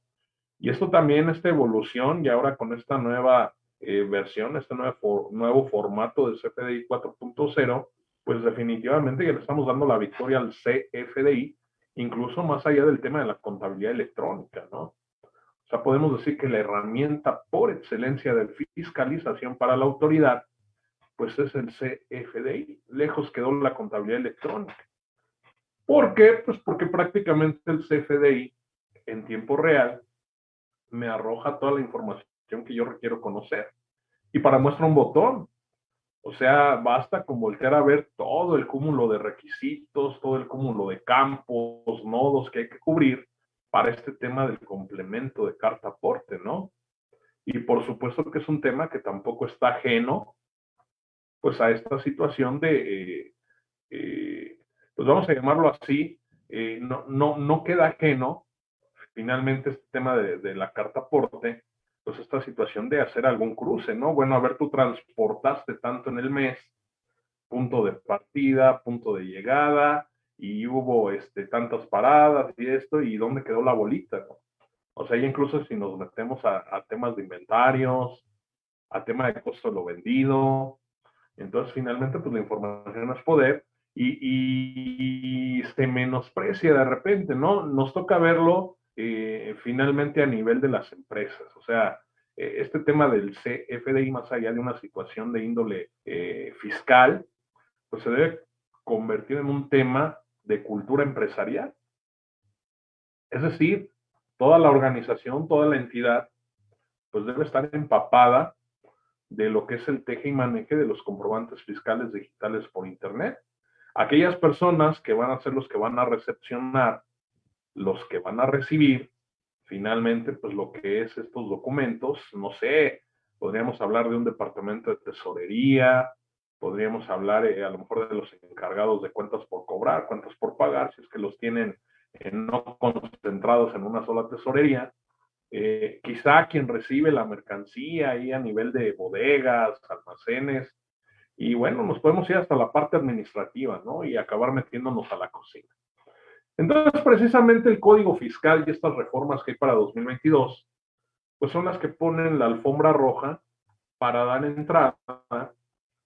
Speaker 4: Y esto también, esta evolución y ahora con esta nueva eh, versión, este nuevo, nuevo formato de CFDI 4.0, pues definitivamente ya le estamos dando la victoria al CFDI, incluso más allá del tema de la contabilidad electrónica, ¿no? sea, podemos decir que la herramienta por excelencia de fiscalización para la autoridad, pues es el CFDI. Lejos quedó la contabilidad electrónica. ¿Por qué? Pues porque prácticamente el CFDI en tiempo real me arroja toda la información que yo requiero conocer. Y para muestra un botón. O sea, basta con voltear a ver todo el cúmulo de requisitos, todo el cúmulo de campos, nodos que hay que cubrir para este tema del complemento de carta aporte, ¿no? Y por supuesto que es un tema que tampoco está ajeno, pues a esta situación de, eh, eh, pues vamos a llamarlo así, eh, no, no, no queda ajeno finalmente este tema de, de, la carta aporte, pues esta situación de hacer algún cruce, ¿no? Bueno, a ver, tú transportaste tanto en el mes, punto de partida, punto de llegada, y hubo este, tantas paradas y esto, y dónde quedó la bolita, O sea, incluso si nos metemos a, temas de inventarios, a tema de costo de lo vendido, entonces finalmente pues la información es poder y, se menosprecia de repente, ¿no? Nos toca verlo eh, finalmente a nivel de las empresas, o sea, eh, este tema del CFDI más allá de una situación de índole eh, fiscal, pues se debe convertir en un tema de cultura empresarial. Es decir, toda la organización, toda la entidad, pues debe estar empapada de lo que es el teje y maneje de los comprobantes fiscales digitales por Internet. aquellas personas que van a ser los que van a recepcionar, los que van a recibir, finalmente, pues lo que es estos documentos, no sé, podríamos hablar de un departamento de tesorería, podríamos hablar eh, a lo mejor de los encargados de cuentas por cobrar, cuentas por pagar, si es que los tienen no concentrados en una sola tesorería. Eh, quizá quien recibe la mercancía ahí a nivel de bodegas, almacenes, y bueno, nos podemos ir hasta la parte administrativa, ¿no? Y acabar metiéndonos a la cocina. Entonces, precisamente el Código Fiscal y estas reformas que hay para 2022, pues son las que ponen la alfombra roja para dar entrada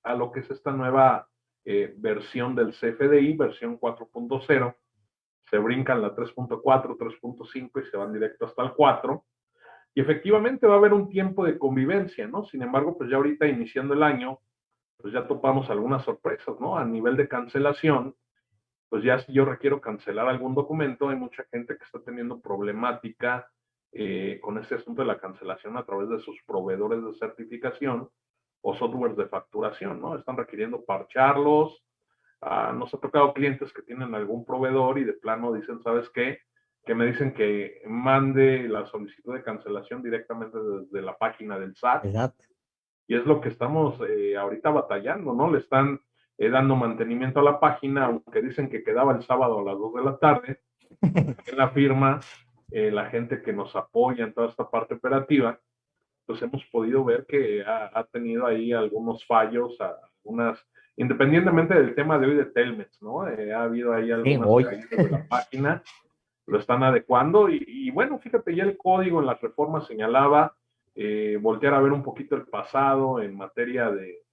Speaker 4: a lo que es esta nueva eh, versión del CFDI, versión 4.0. Se brincan la 3.4, 3.5 y se van directo hasta el 4. Y efectivamente va a haber un tiempo de convivencia, ¿no? Sin embargo, pues ya ahorita iniciando el año, pues ya topamos algunas sorpresas, ¿no? A nivel de cancelación, pues ya si yo requiero cancelar algún documento, hay mucha gente que está teniendo problemática eh, con este asunto de la cancelación a través de sus proveedores de certificación o softwares de facturación, ¿no? Están requiriendo parcharlos. Ah, nos ha tocado clientes que tienen algún proveedor y de plano dicen, ¿sabes qué? Que me dicen que mande la solicitud de cancelación directamente desde la página del SAT. Exacto. Y es lo que estamos eh, ahorita batallando, ¿no? Le están eh, dando mantenimiento a la página, aunque dicen que quedaba el sábado a las 2 de la tarde. en la firma, eh, la gente que nos apoya en toda esta parte operativa, pues hemos podido ver que ha, tenido ahí algunos fallos, algunas, independientemente del tema de hoy de Telmex, ¿no? Eh, ha habido ahí algunas caídas de la página, lo están adecuando y, bueno, fíjate, ya el código en las reformas señalaba eh, voltear a ver un poquito el pasado en materia de,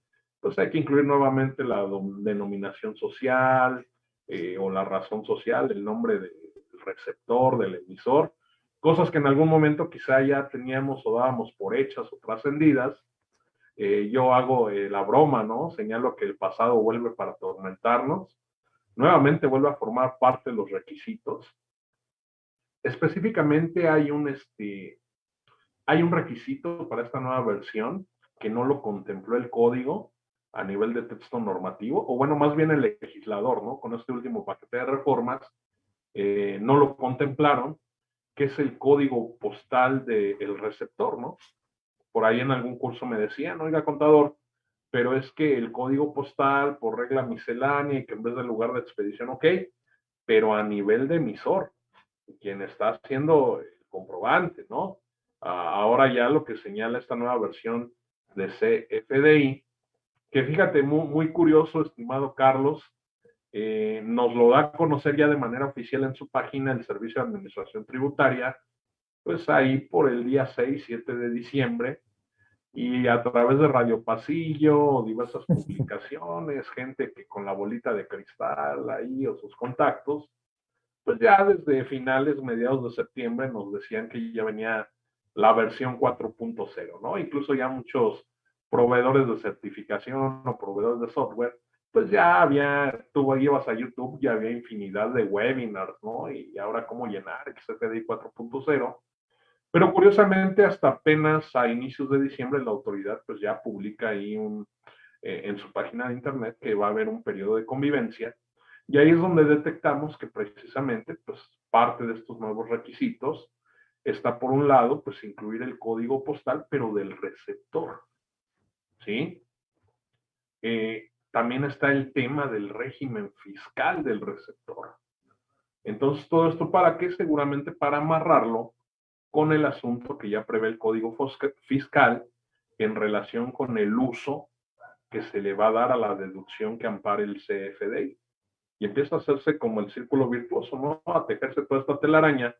Speaker 4: pues hay que incluir nuevamente la denominación social eh, o la razón social, el nombre del receptor, del emisor, cosas que en algún momento quizá ya teníamos o dábamos por hechas o trascendidas. Eh, yo hago la broma, ¿no? Señalo que el pasado vuelve para atormentarnos. Nuevamente vuelve a formar parte de los requisitos. Específicamente hay un, este, hay un requisito para esta nueva versión que no lo contempló el código a nivel de texto normativo, o bueno, más bien el legislador, ¿no? Con este último paquete de reformas, eh, no lo contemplaron que es el código postal del receptor, ¿no? Por ahí en algún curso me decían, oiga, contador, pero es que el código postal por regla miscelánea y que en vez del lugar de expedición, ok, pero a nivel de emisor, quien está haciendo el comprobante, ¿no? ahora ya lo que señala esta nueva versión de CFDI, que fíjate, muy, muy curioso, estimado Carlos, eh, nos lo da a conocer ya de manera oficial en su página el Servicio de Administración Tributaria, pues ahí por el día 6, 7 de diciembre, y a través de Radio Pasillo, diversas publicaciones, gente que con la bolita de cristal ahí o sus contactos, pues ya desde finales, mediados de septiembre nos decían que ya venía la versión 4.0, ¿no? Incluso ya muchos proveedores de certificación o proveedores de software pues ya había, tú llevas a YouTube, ya había infinidad de webinars, ¿no? Y ahora cómo llenar XFDI 4.0. Pero curiosamente, hasta apenas a inicios de diciembre, la autoridad pues ya publica ahí eh, en su página de internet que va a haber un periodo de convivencia. Y ahí es donde detectamos que precisamente pues parte de estos nuevos requisitos está por un lado pues incluir el código postal, pero del receptor. ¿Sí? Eh, también está el tema del régimen fiscal del receptor. Entonces, todo esto para qué? Seguramente para amarrarlo con el asunto que ya prevé el Código Fiscal en relación con el uso que se le va a dar a la deducción que ampare el CFDI. Empieza a hacerse como el círculo virtuoso, ¿no? A tejerse toda esta telaraña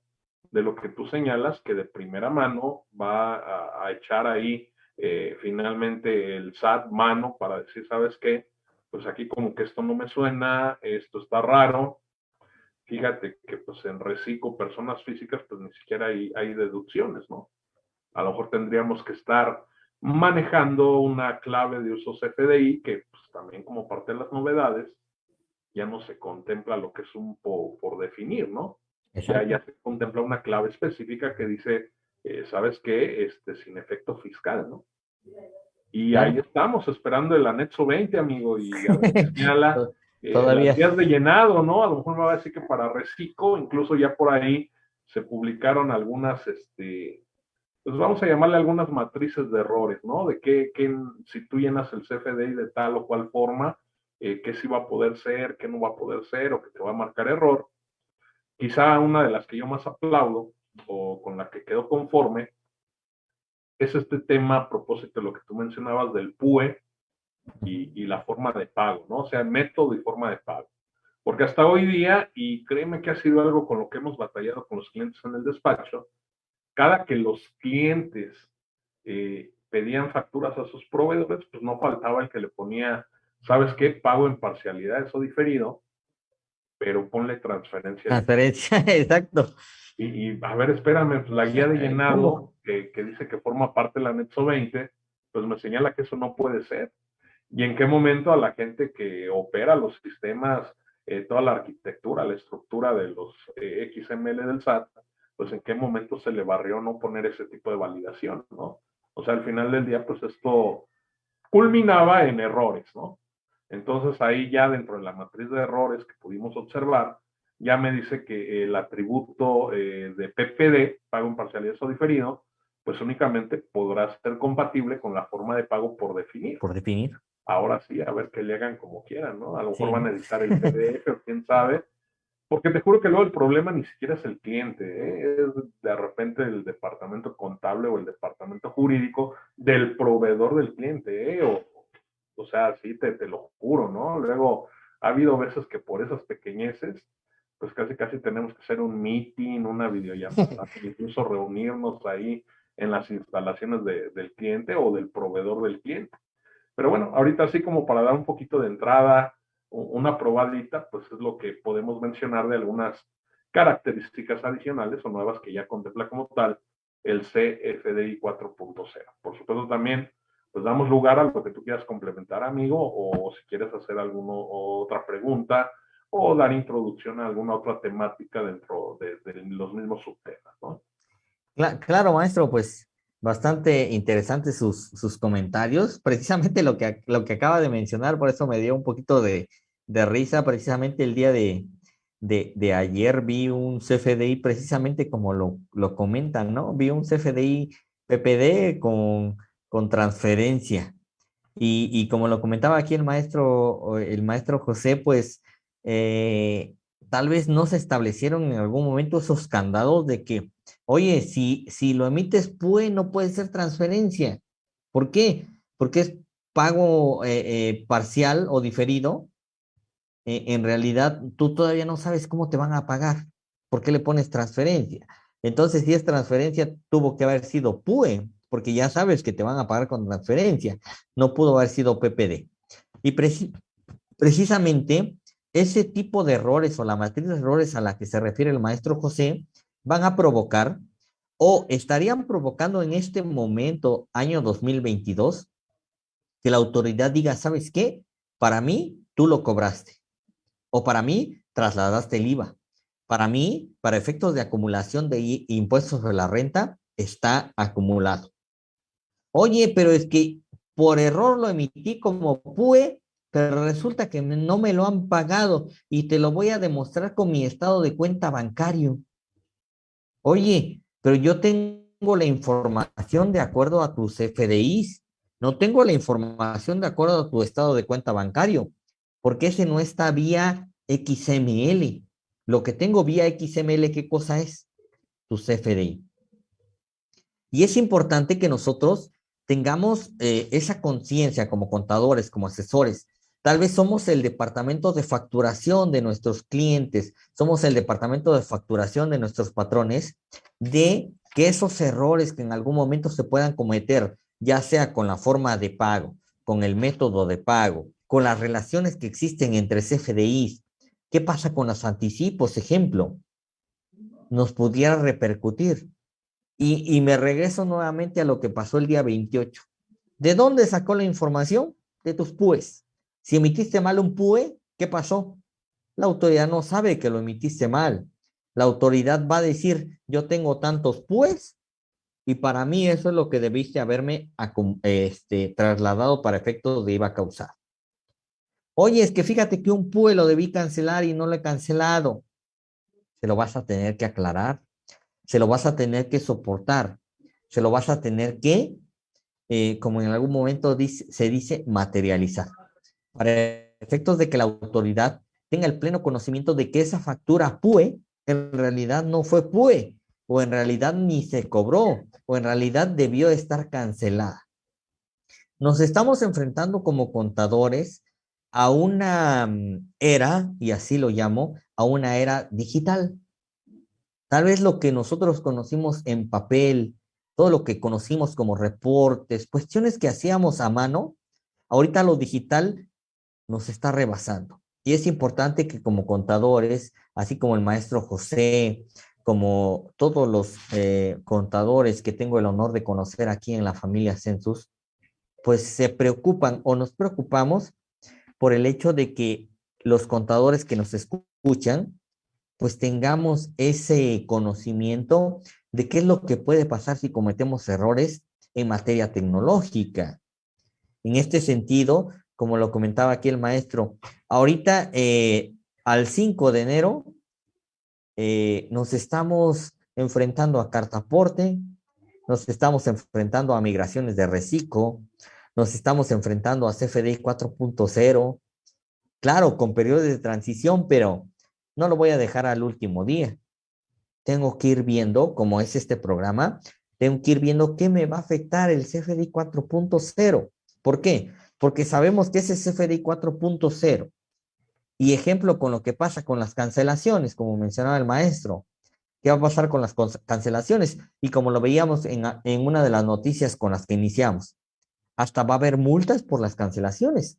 Speaker 4: de lo que tú señalas, que de primera mano va a, echar ahí eh, finalmente el SAT mano para decir, ¿sabes qué? pues aquí como que esto no me suena, esto está raro. Fíjate que pues en reciclo personas físicas pues ni siquiera hay, hay deducciones, ¿no? A lo mejor tendríamos que estar manejando una clave de uso CFDI que pues también como parte de las novedades ya no se contempla lo que es un po por definir, ¿no? Ya, ya se contempla una clave específica que dice, eh, ¿sabes qué? Este, sin efecto fiscal, ¿no? Y ahí estamos esperando el anexo 20, amigo, y señala eh, Todavía. días de llenado, ¿no? A lo mejor me va a decir que para reciclo, incluso ya por ahí se publicaron algunas, este, pues vamos a llamarle algunas matrices de errores, ¿no? De que, si tú llenas el CFDI de tal o cual forma, eh, qué sí va a poder ser, qué no va a poder ser, o que te va a marcar error. Quizá una de las que yo más aplaudo, o con la que quedo conforme, es este tema a propósito de lo que tú mencionabas del PUE, y, la forma de pago, ¿no? O sea, método y forma de pago. Porque hasta hoy día, y créeme que ha sido algo con lo que hemos batallado con los clientes en el despacho, cada que los clientes eh, pedían facturas a sus proveedores, pues no faltaba el que le ponía, ¿sabes qué? Pago en parcialidad, eso diferido, pero ponle transferencia.
Speaker 3: Transferencia, exacto.
Speaker 4: Y, a ver, espérame, pues la guía de llenado, que, que, dice que forma parte del anexo 20, pues me señala que eso no puede ser y en qué momento a la gente que opera los sistemas, eh, toda la arquitectura, la estructura de los eh, XML del SAT, pues en qué momento se le barrió no poner ese tipo de validación, ¿no? O sea, al final del día, pues esto culminaba en errores, ¿no? Entonces ahí ya dentro de la matriz de errores que pudimos observar, ya me dice que el atributo eh, de PPD, pago en parcialidad o diferido, pues únicamente podrá ser compatible con la forma de pago por definir.
Speaker 3: Por definir
Speaker 4: ahora sí, a ver que le hagan como quieran, ¿no? A lo mejor van a editar el PDF o quién sabe. Porque te juro que luego el problema ni siquiera es el cliente, ¿eh? es de repente el departamento contable o el departamento jurídico del proveedor del cliente, ¿eh? o, o sea, sí, te, te lo juro, ¿no? Luego ha habido veces que por esas pequeñeces, pues casi casi tenemos que hacer un meeting, una videollamada, incluso reunirnos ahí en las instalaciones del cliente o del proveedor del cliente. Pero bueno, ahorita así como para dar un poquito de entrada, una probadita, pues es lo que podemos mencionar de algunas características adicionales o nuevas que ya contempla como tal el CFDI 4.0. Por supuesto también, pues damos lugar a lo que tú quieras complementar, amigo, o si quieres hacer alguna otra pregunta o dar introducción a alguna otra temática dentro de, los mismos subtemas, ¿no?
Speaker 3: Claro, maestro, pues bastante interesantes sus, sus, comentarios. Precisamente lo que, lo que acaba de mencionar, por eso me dio un poquito de, de risa. Precisamente el día de, de, de, ayer vi un CFDI, precisamente como lo, lo comentan, ¿no? Vi un CFDI PPD con, con transferencia. Y, y, como lo comentaba aquí el maestro, el maestro José, pues eh, tal vez no se establecieron en algún momento esos candados de que Oye, si, si lo emites PUE, no puede ser transferencia. ¿Por qué? Porque es pago eh, eh, parcial o diferido. Eh, en realidad, tú todavía no sabes cómo te van a pagar. ¿Por qué le pones transferencia? Entonces, si es transferencia, tuvo que haber sido PUE, porque ya sabes que te van a pagar con transferencia. No pudo haber sido PPD. Y precisamente ese tipo de errores o la matriz de errores a la que se refiere el maestro José van a provocar o estarían provocando en este momento, año 2022, que la autoridad diga, ¿sabes qué? Para mí, tú lo cobraste. O para mí, trasladaste el IVA. Para mí, para efectos de acumulación de impuestos sobre la renta, está acumulado. Oye, pero es que por error lo emití como PUE, pero resulta que no me lo han pagado y te lo voy a demostrar con mi estado de cuenta bancario. Oye, pero yo tengo la información de acuerdo a tus FDIs, no tengo la información de acuerdo a tu estado de cuenta bancario, porque ese no está vía XML. Lo que tengo vía XML, ¿qué cosa es? Tu CFDI. Y es importante que nosotros tengamos eh, esa conciencia como contadores, como asesores, Tal vez somos el departamento de facturación de nuestros clientes, somos el departamento de facturación de nuestros patrones, de que esos errores que en algún momento se puedan cometer, ya sea con la forma de pago, con el método de pago, con las relaciones que existen entre CFDIs, ¿qué pasa con los anticipos, ejemplo? Nos pudiera repercutir. Y, me regreso nuevamente a lo que pasó el día 28. ¿De dónde sacó la información? De tus PUES si emitiste mal un PUE, ¿qué pasó? La autoridad no sabe que lo emitiste mal. La autoridad va a decir, yo tengo tantos PUEs y para mí eso es lo que debiste haberme este, trasladado para efectos de IVA causar. Oye, es que fíjate que un PUE lo debí cancelar y no lo he cancelado. Se lo vas a tener que aclarar, se lo vas a tener que soportar, se lo vas a tener que, eh, como en algún momento se dice, materializar. Para efectos de que la autoridad tenga el pleno conocimiento de que esa factura PUE en realidad no fue PUE, o en realidad ni se cobró, o en realidad debió estar cancelada. Nos estamos enfrentando como contadores a una mm, era, y así lo llamo, a una era digital. Tal vez lo que nosotros conocimos en papel, todo lo que conocimos como reportes, cuestiones que hacíamos a mano, ahorita lo digital nos está rebasando. Y es importante que como contadores, así como el maestro José, como todos los eh, contadores que tengo el honor de conocer aquí en la familia Census, pues se preocupan o nos preocupamos por el hecho de que los contadores que nos escuchan, pues tengamos ese conocimiento de qué es lo que puede pasar si cometemos errores en materia tecnológica. En este sentido, como lo comentaba aquí el maestro, ahorita eh, al 5 de enero eh, nos estamos enfrentando a cartaporte, nos estamos enfrentando a migraciones de reciclo, nos estamos enfrentando a CFDI 4.0, claro, con periodos de transición, pero no lo voy a dejar al último día. Tengo que ir viendo, como es este programa, tengo que ir viendo qué me va a afectar el CFDI 4.0. ¿Por qué? Porque sabemos que ese CFDI 4.0 y ejemplo con lo que pasa con las cancelaciones, como mencionaba el maestro. ¿Qué va a pasar con las cancelaciones? Y como lo veíamos en, en una de las noticias con las que iniciamos, hasta va a haber multas por las cancelaciones.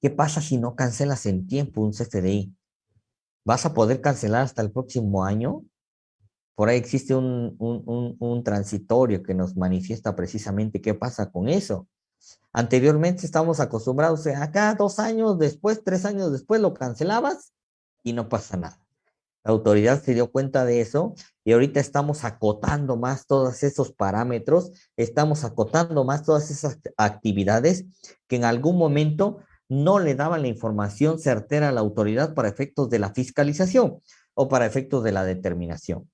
Speaker 3: ¿Qué pasa si no cancelas en tiempo un CFDI? ¿Vas a poder cancelar hasta el próximo año? Por ahí existe un, un, un, transitorio que nos manifiesta precisamente qué pasa con eso. Anteriormente estábamos acostumbrados a acá dos años después, tres años después lo cancelabas y no pasa nada. La autoridad se dio cuenta de eso y ahorita estamos acotando más todos esos parámetros, estamos acotando más todas esas actividades que en algún momento no le daban la información certera a la autoridad para efectos de la fiscalización o para efectos de la determinación.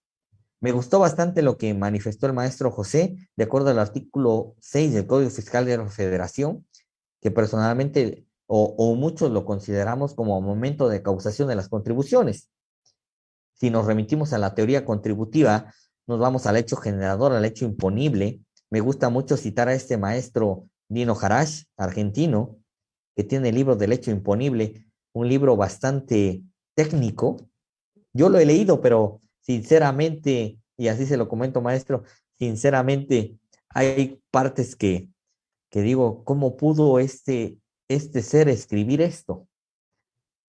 Speaker 3: Me gustó bastante lo que manifestó el maestro José, de acuerdo al artículo 6 del Código Fiscal de la Federación, que personalmente o, muchos lo consideramos como momento de causación de las contribuciones. Si nos remitimos a la teoría contributiva, nos vamos al hecho generador, al hecho imponible. Me gusta mucho citar a este maestro Dino Harash, argentino, que tiene el libro del hecho imponible, un libro bastante técnico. Yo lo he leído, pero sinceramente, y así se lo comento, maestro, sinceramente hay partes que, que digo, ¿cómo pudo este, este ser escribir esto?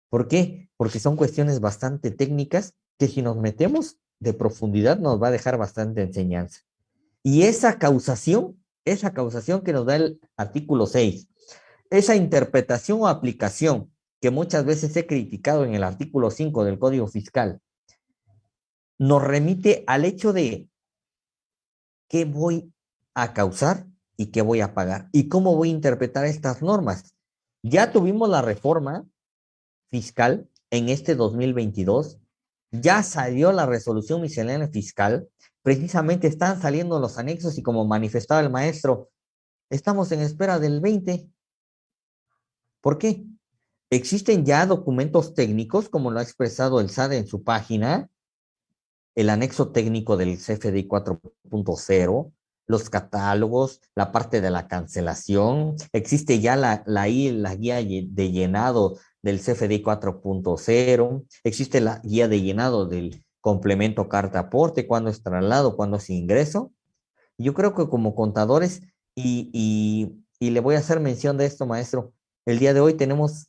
Speaker 3: ¿Por qué? Porque son cuestiones bastante técnicas que si nos metemos de profundidad nos va a dejar bastante enseñanza. Y esa causación, esa causación que nos da el artículo 6, esa interpretación o aplicación que muchas veces he criticado en el artículo 5 del Código Fiscal, nos remite al hecho de qué voy a causar y qué voy a pagar y cómo voy a interpretar estas normas. Ya tuvimos la reforma fiscal en este 2022 ya salió la resolución miscelánea fiscal, precisamente están saliendo los anexos y como manifestaba el maestro, estamos en espera del 20. ¿Por qué? Existen ya documentos técnicos, como lo ha expresado el SAD en su página, el anexo técnico del CFDI 4.0, los catálogos, la parte de la cancelación, existe ya la, la, guía de llenado del CFDI 4.0, existe la guía de llenado del complemento carta aporte, cuándo es traslado, cuándo es ingreso. Yo creo que como contadores, y, y, y, le voy a hacer mención de esto, maestro, el día de hoy tenemos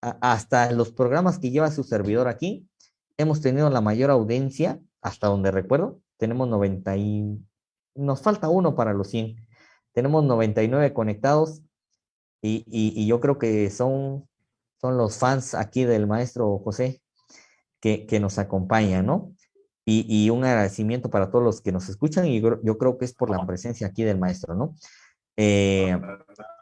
Speaker 3: hasta los programas que lleva su servidor aquí, hemos tenido la mayor audiencia, hasta donde recuerdo, tenemos 90 y nos falta uno para los 100. Tenemos 99 conectados y, y, y yo creo que son son los fans aquí del maestro José que, que nos acompañan, ¿no? Y, y, un agradecimiento para todos los que nos escuchan y yo, yo, creo que es por la presencia aquí del maestro, ¿no? Eh,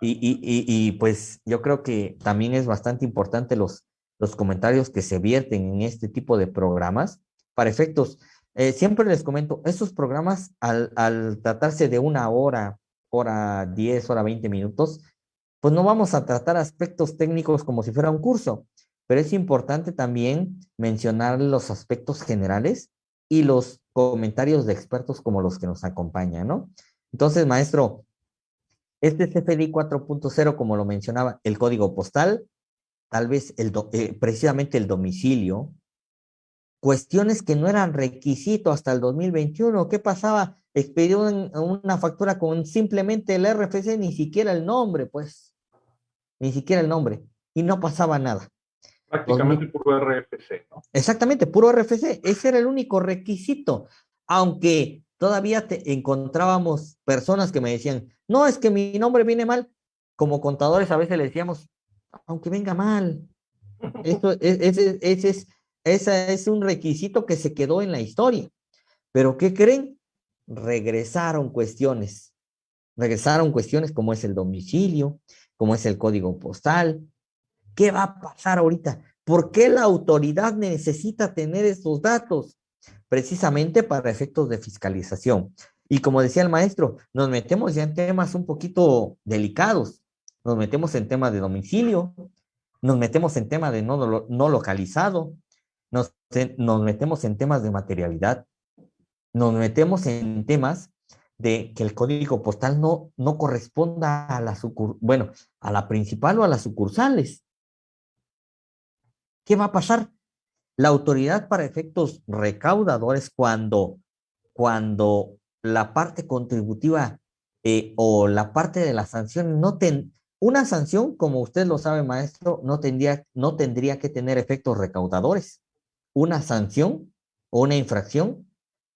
Speaker 3: y, pues yo creo que también es bastante importante los, los comentarios que se vierten en este tipo de programas para efectos. Eh, siempre les comento, estos programas al, al, tratarse de una hora, hora 10, hora 20 minutos, pues no vamos a tratar aspectos técnicos como si fuera un curso, pero es importante también mencionar los aspectos generales y los comentarios de expertos como los que nos acompañan, ¿no? Entonces, maestro, este CFDI 4.0, como lo mencionaba, el código postal, tal vez el eh, precisamente el domicilio, cuestiones que no eran requisito hasta el 2021. ¿Qué pasaba? Expidió una factura con simplemente el RFC, ni siquiera el nombre, pues. Ni siquiera el nombre. Y no pasaba nada.
Speaker 4: Prácticamente puro RFC, ¿no?
Speaker 3: Exactamente, puro RFC. Ese era el único requisito. Aunque todavía te encontrábamos personas que me decían, no, es que mi nombre viene mal. Como contadores a veces le decíamos, aunque venga mal. Eso, ese, ese es, ese es un requisito que se quedó en la historia. Pero ¿qué creen? Regresaron cuestiones. Regresaron cuestiones como es el domicilio, como es el código postal. ¿Qué va a pasar ahorita? ¿Por qué la autoridad necesita tener estos datos? Precisamente para efectos de fiscalización. Y como decía el maestro, nos metemos ya en temas un poquito delicados. Nos metemos en temas de domicilio, nos metemos en temas de no, no localizado, nos, nos metemos en temas de materialidad, nos metemos en temas de que el código postal no, no corresponda a la bueno, a la principal o a las sucursales. ¿Qué va a pasar? La autoridad para efectos recaudadores cuando, cuando la parte contributiva eh, o la parte de la sanción no ten, una sanción, como usted lo sabe, maestro, no tendría, no tendría que tener efectos recaudadores. Una sanción o una infracción,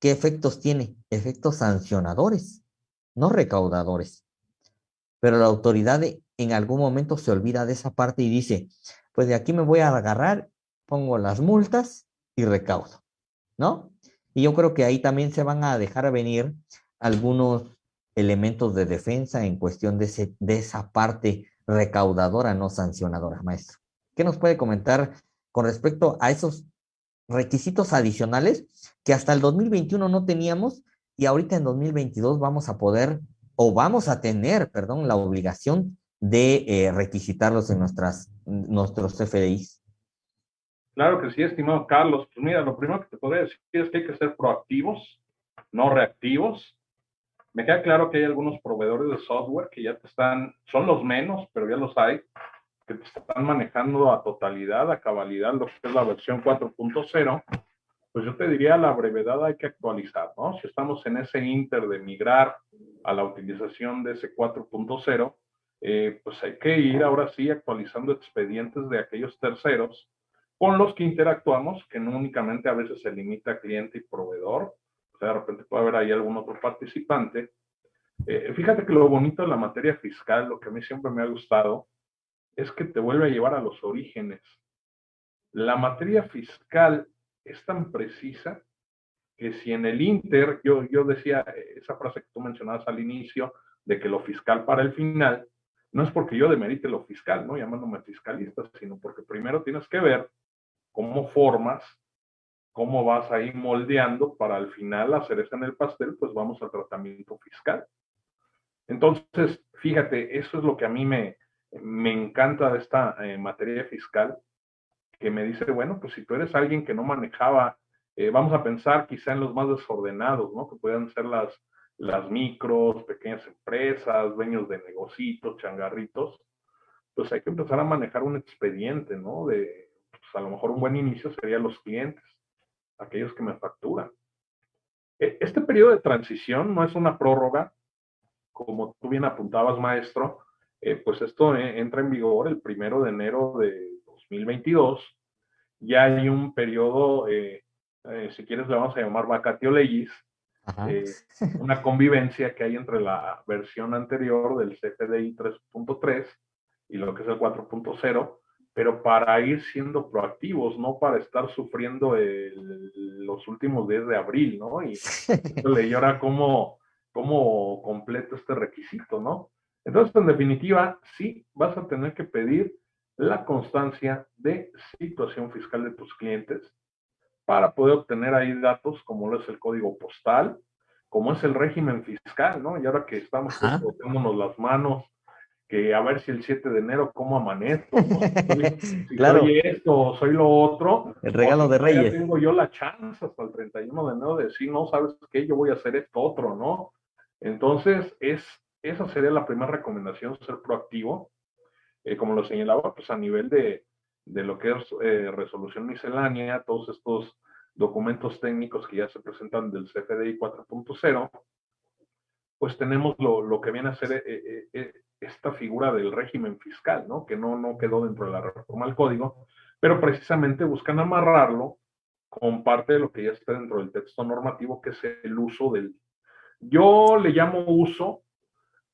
Speaker 3: ¿qué efectos tiene? Efectos sancionadores, no recaudadores. Pero la autoridad en algún momento se olvida de esa parte y dice, pues de aquí me voy a agarrar, pongo las multas y recaudo, ¿no? Y yo creo que ahí también se van a dejar venir algunos elementos de defensa en cuestión de, ese, de esa parte recaudadora, no sancionadora, maestro. ¿Qué nos puede comentar con respecto a esos requisitos adicionales que hasta el 2021 no teníamos y ahorita en 2022 vamos a poder o vamos a tener, perdón, la obligación de eh, requisitarlos en nuestras, nuestros FDIs?
Speaker 4: Claro que sí, estimado Carlos. Pues mira, lo primero que te podría decir es que hay que ser proactivos, no reactivos. Me queda claro que hay algunos proveedores de software que ya te están, son los menos, pero ya los hay, que te están manejando a totalidad, a cabalidad, lo que es la versión 4.0. Pues yo te diría, la brevedad hay que actualizar, ¿no? Si estamos en ese inter de migrar a la utilización de ese 4.0, eh, pues hay que ir ahora sí actualizando expedientes de aquellos terceros con los que interactuamos, que no únicamente a veces se limita a cliente y proveedor, o sea, de repente puede haber ahí algún otro participante. Eh, fíjate que lo bonito de la materia fiscal, lo que a mí siempre me ha gustado, es que te vuelve a llevar a los orígenes. La materia fiscal es tan precisa que si en el Inter, yo, yo decía eh, esa frase que tú mencionabas al inicio, de que lo fiscal para el final, no es porque yo demerite lo fiscal, ¿no? Llamándome fiscalista, sino porque primero tienes que ver cómo formas, cómo vas ahí moldeando para al final hacer eso en el pastel, pues vamos al tratamiento fiscal. Entonces, fíjate, eso es lo que a mí me, me encanta de esta eh, materia fiscal, que me dice, bueno, pues si tú eres alguien que no manejaba, eh, vamos a pensar quizá en los más desordenados, ¿no? Que puedan ser las, las micros, pequeñas empresas, dueños de negocios, changarritos, pues hay que empezar a manejar un expediente, ¿no? De, a lo mejor un buen inicio serían los clientes, aquellos que me facturan. E, este periodo de transición no es una prórroga, como tú bien apuntabas, maestro, eh, pues esto eh, entra en vigor el primero de enero de 2022. Ya hay un periodo, eh, si quieres le vamos a llamar vacatio legis, una convivencia que hay entre la versión anterior del CFDI 3.3 y lo que es el 4.0, pero para ir siendo proactivos, no para estar sufriendo los últimos días de abril, ¿no? Y le llora cómo, cómo completo este requisito, ¿no? Entonces, en definitiva, sí vas a tener que pedir la constancia de situación fiscal de tus clientes para poder obtener ahí datos como lo es el código postal, como es el régimen fiscal, ¿no? Y ahora que estamos botándonos las manos, que a ver si el 7 de enero cómo amanezco, si claro. soy esto o soy lo otro.
Speaker 3: El regalo de Reyes.
Speaker 4: tengo yo la chance hasta el 31 de enero de decir, no, ¿sabes qué? Yo voy a hacer esto otro, ¿no? Entonces, es, esa sería la primera recomendación, ser proactivo. Eh, como lo señalaba, pues a nivel de, de lo que es eh, resolución miscelánea, todos estos documentos técnicos que ya se presentan del CFDI 4.0, pues tenemos lo, lo, que viene a ser eh, esta figura del régimen fiscal, ¿no? Que no, no quedó dentro de la reforma al código, pero precisamente buscan amarrarlo con parte de lo que ya está dentro del texto normativo, que es el uso del... Yo le llamo uso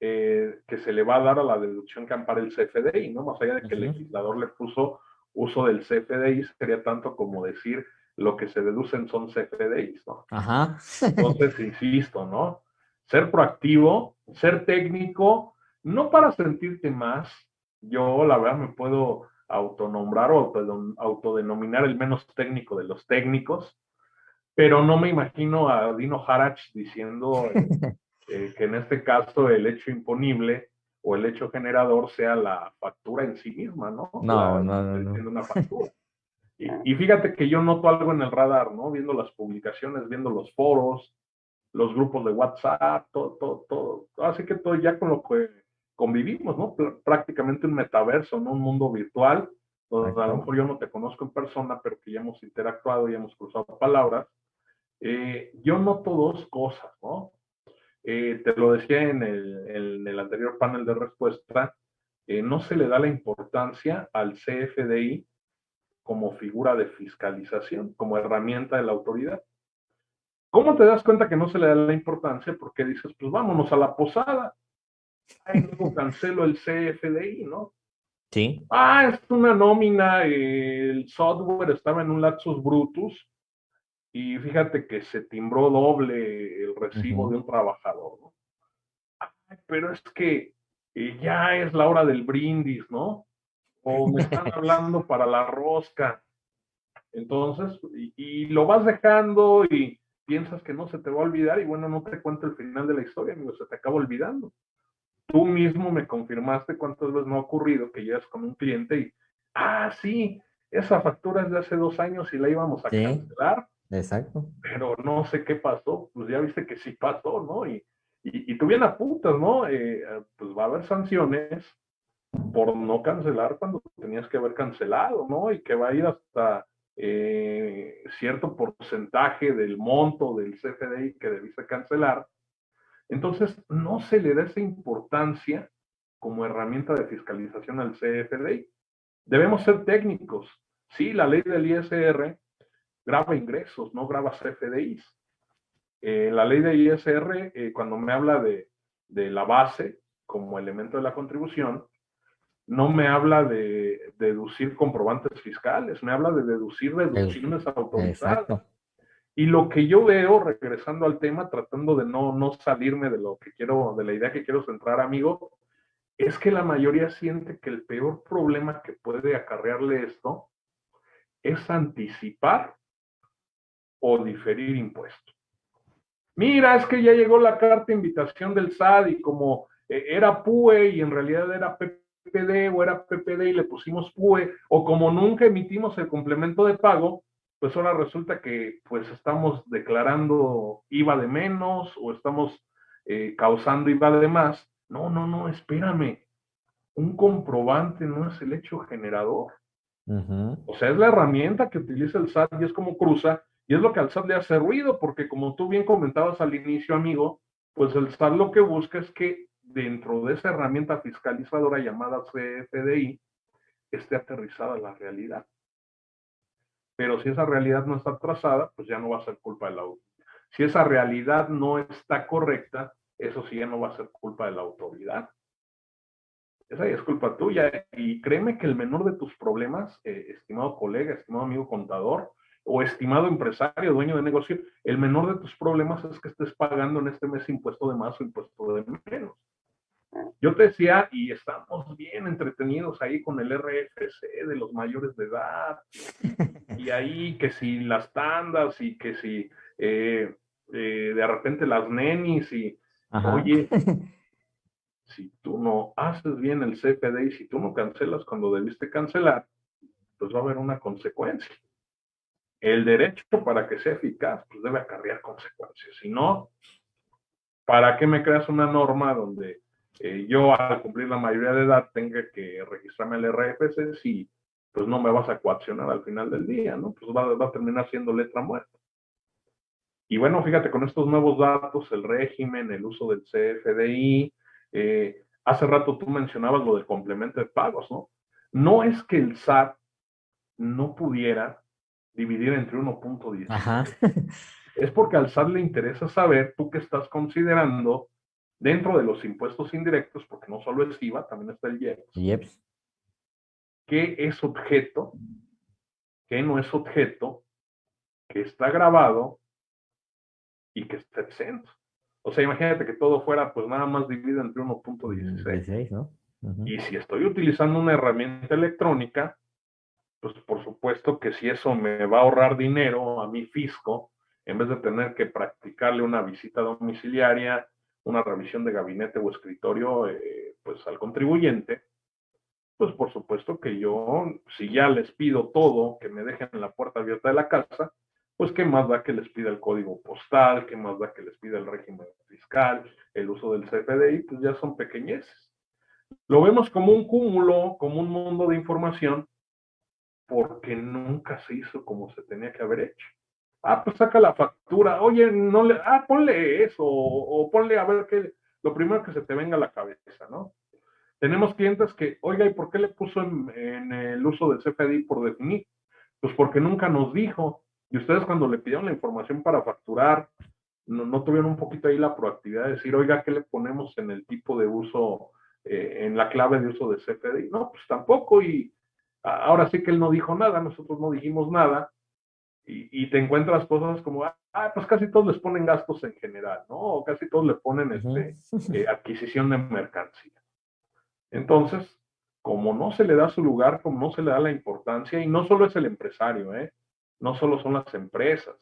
Speaker 4: eh, que se le va a dar a la deducción que ampara el CFDI, ¿no? Más allá de que el legislador le puso uso del CFDI, sería tanto como decir lo que se deducen son CFDIs, ¿no?
Speaker 3: Ajá.
Speaker 4: Entonces, insisto, ¿no? Ser proactivo, ser técnico, no para sentirte más, yo la verdad me puedo autonombrar o autodenominar el menos técnico de los técnicos, pero no me imagino a Dino Harach diciendo Eh, que en este caso el hecho imponible o el hecho generador sea la factura en sí misma, ¿no?
Speaker 3: No, no, no,
Speaker 4: Una factura. Y, fíjate que yo noto algo en el radar, ¿no? Viendo las publicaciones, viendo los foros, los grupos de WhatsApp, todo, todo, todo. Así que todo ya con lo que convivimos, ¿no? Prácticamente un metaverso, ¿no? Un mundo virtual, donde a lo mejor yo no te conozco en persona, pero que ya hemos interactuado, ya hemos cruzado palabras. Eh, yo noto dos cosas, ¿no? Eh, te lo decía en el, anterior panel de respuesta, eh, no se le da la importancia al CFDI como figura de fiscalización, como herramienta de la autoridad. ¿Cómo te das cuenta que no se le da la importancia? Porque dices, pues vámonos a la posada. Ay, luego cancelo el CFDI, ¿no?
Speaker 3: Sí.
Speaker 4: Ah, es una nómina, el software estaba en un lapsus brutus, y fíjate que se timbró doble el recibo de un trabajador, ¿no? pero es que eh, ya es la hora del brindis, ¿no? O me están hablando para la rosca. Entonces, y, lo vas dejando y piensas que no se te va a olvidar y bueno, no te cuento el final de la historia, amigo, se te acaba olvidando. Tú mismo me confirmaste cuántas veces no ha ocurrido que llegas con un cliente y, ah, sí, esa factura es de hace dos años y la íbamos a cancelar
Speaker 3: Exacto.
Speaker 4: Pero no sé qué pasó, pues ya viste que sí pasó, ¿no? Y, y, y tú bien apuntas, ¿no? Eh, pues va a haber sanciones por no cancelar cuando tenías que haber cancelado, ¿no? Y que va a ir hasta eh, cierto porcentaje del monto del CFDI que debiste cancelar. Entonces, no se le da esa importancia como herramienta de fiscalización al CFDI. Debemos ser técnicos. Sí, la ley del ISR graba ingresos, no graba CFDIs. Eh, la ley de ISR, eh, cuando me habla de, la base como elemento de la contribución, no me habla de, deducir comprobantes fiscales, me habla de deducir deducciones autorizadas. Y lo que yo veo, regresando al tema, tratando de no, no salirme de lo que quiero, de la idea que quiero centrar, amigo, es que la mayoría siente que el peor problema que puede acarrearle esto es anticipar o diferir impuestos. Mira, es que ya llegó la carta de invitación del SAD y como eh, era PUE y en realidad era PPD o era PPD y le pusimos PUE, o como nunca emitimos el complemento de pago, pues ahora resulta que pues estamos declarando IVA de menos o estamos eh, causando IVA de más. No, no, no, espérame. Un comprobante no es el hecho generador. O sea, es la herramienta que utiliza el SAT y es como cruza y es lo que al SAT le hace ruido, porque como tú bien comentabas al inicio, amigo, pues el SAT lo que busca es que dentro de esa herramienta fiscalizadora llamada CFDI esté aterrizada la realidad. Pero si esa realidad no está trazada, pues ya no va a ser culpa de la Si esa realidad no está correcta, eso sí ya no va a ser culpa de la autoridad. Esa es culpa tuya. Y créeme que el menor de tus problemas, eh, estimado colega, estimado amigo contador, o estimado empresario, dueño de negocio, el menor de tus problemas es que estés pagando en este mes impuesto de más o impuesto de menos. Yo te decía, y estamos bien entretenidos ahí con el RFC de los mayores de edad, y ahí que si las tandas y que si eh, eh, de repente las nenis y, oye, si tú no haces bien el CPD y si tú no cancelas cuando debiste cancelar, pues va a haber una consecuencia. El derecho para que sea eficaz, pues debe acarrear consecuencias. Si no, ¿para qué me creas una norma donde eh, yo al cumplir la mayoría de edad tenga que registrarme el RFC si pues no me vas a coaccionar al final del día, ¿no? Pues va, va a terminar siendo letra muerta. Y bueno, fíjate, con estos nuevos datos, el régimen, el uso del CFDI, eh, hace rato tú mencionabas lo del complemento de pagos, ¿no? No es que el SAT no pudiera dividir entre 1.10. es porque al SAT le interesa saber tú qué estás considerando dentro de los impuestos indirectos, porque no solo es IVA, también está el IEPS. ¿Qué es objeto? ¿Qué no es objeto? Que está grabado y que está exento. O sea, imagínate que todo fuera pues nada más dividido entre 1.16. ¿no? Y si estoy utilizando una herramienta electrónica, pues por supuesto que si eso me va a ahorrar dinero a mi fisco, en vez de tener que practicarle una visita domiciliaria, una revisión de gabinete o escritorio, eh, pues al contribuyente, pues por supuesto que yo, si ya les pido todo, que me dejen la puerta abierta de la casa, pues qué más da que les pida el código postal, qué más da que les pida el régimen fiscal, el uso del CFDI, pues ya son pequeñeces. Lo vemos como un cúmulo, como un mundo de información, porque nunca se hizo como se tenía que haber hecho. Ah, pues saca la factura, oye, no le, ah, ponle eso, o, ponle a ver qué, lo primero que se te venga a la cabeza, ¿no? Tenemos clientes que, oiga, ¿y por qué le puso en, el uso del CFDI por definir? Pues porque nunca nos dijo, y ustedes cuando le pidieron la información para facturar, no, tuvieron un poquito ahí la proactividad de decir, oiga, ¿qué le ponemos en el tipo de uso, eh, en la clave de uso de CFDI? No, pues tampoco. Y ahora sí que él no dijo nada, nosotros no dijimos nada. Y, te encuentras cosas como, ah, pues casi todos les ponen gastos en general, ¿no? O casi todos le ponen este, eh, adquisición de mercancía. Entonces, como no se le da su lugar, como no se le da la importancia, y no solo es el empresario, ¿eh? no solo son las empresas,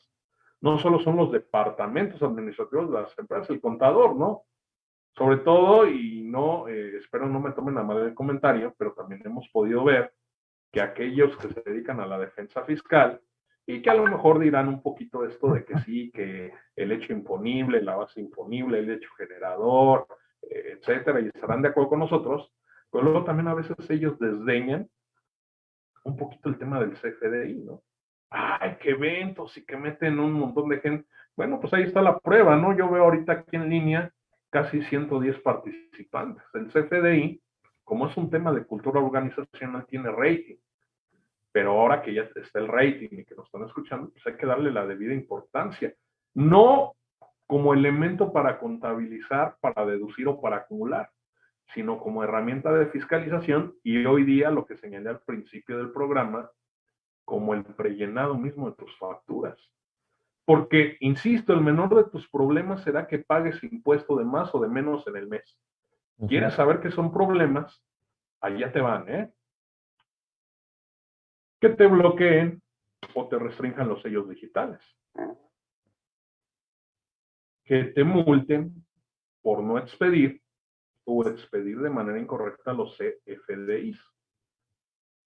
Speaker 4: no solo son los departamentos administrativos de las empresas, el contador, ¿no? Sobre todo, y no, eh, espero no me tomen a mal el comentario, pero también hemos podido ver que aquellos que se dedican a la defensa fiscal y que a lo mejor dirán un poquito esto de que sí, que el hecho imponible, la base imponible, el hecho generador, eh, etcétera, y estarán de acuerdo con nosotros, pero luego también a veces ellos desdeñan un poquito el tema del CFDI, ¿no? ay, qué eventos y que meten un montón de gente. Bueno, pues ahí está la prueba, ¿no? Yo veo ahorita aquí en línea casi 110 participantes. El CFDI, como es un tema de cultura organizacional, tiene rating. Pero ahora que ya está el rating y que nos están escuchando, pues hay que darle la debida importancia. No como elemento para contabilizar, para deducir o para acumular, sino como herramienta de fiscalización y hoy día lo que señalé al principio del programa, como el prellenado mismo de tus facturas. Porque, insisto, el menor de tus problemas será que pagues impuesto de más o de menos en el mes. ¿Quieres saber qué son problemas? Allá te van, ¿eh? Que te bloqueen o te restrinjan los sellos digitales. Que te multen por no expedir o expedir de manera incorrecta los CFDIs.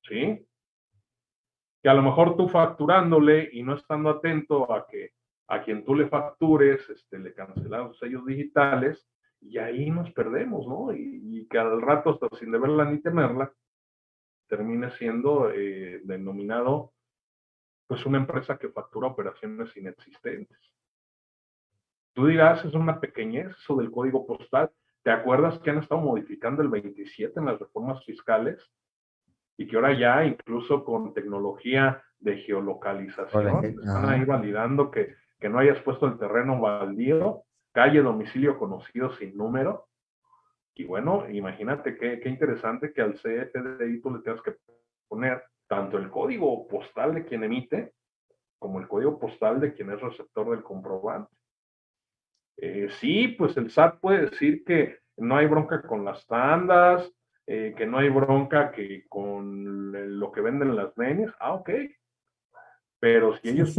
Speaker 4: ¿Sí? que a lo mejor tú facturándole y no estando atento a que a quien tú le factures, este, le cancelan los sellos digitales y ahí nos perdemos, ¿no? Y, que al rato, hasta sin deberla ni temerla, termine siendo eh, denominado pues una empresa que factura operaciones inexistentes. Tú dirás, es una pequeñez eso del código postal. ¿Te acuerdas que han estado modificando el 27 en las reformas fiscales? y que ahora ya incluso con tecnología de geolocalización están ahí validando que, que no hayas puesto el terreno baldío, calle, domicilio conocido sin número. Y bueno, imagínate qué, qué interesante que al CFDI tú le tengas que poner tanto el código postal de quien emite como el código postal de quien es receptor del comprobante. Eh, sí, pues el SAT puede decir que no hay bronca con las tandas, eh, que no hay bronca que con lo que venden las nenes, ah, ok. Pero si ellos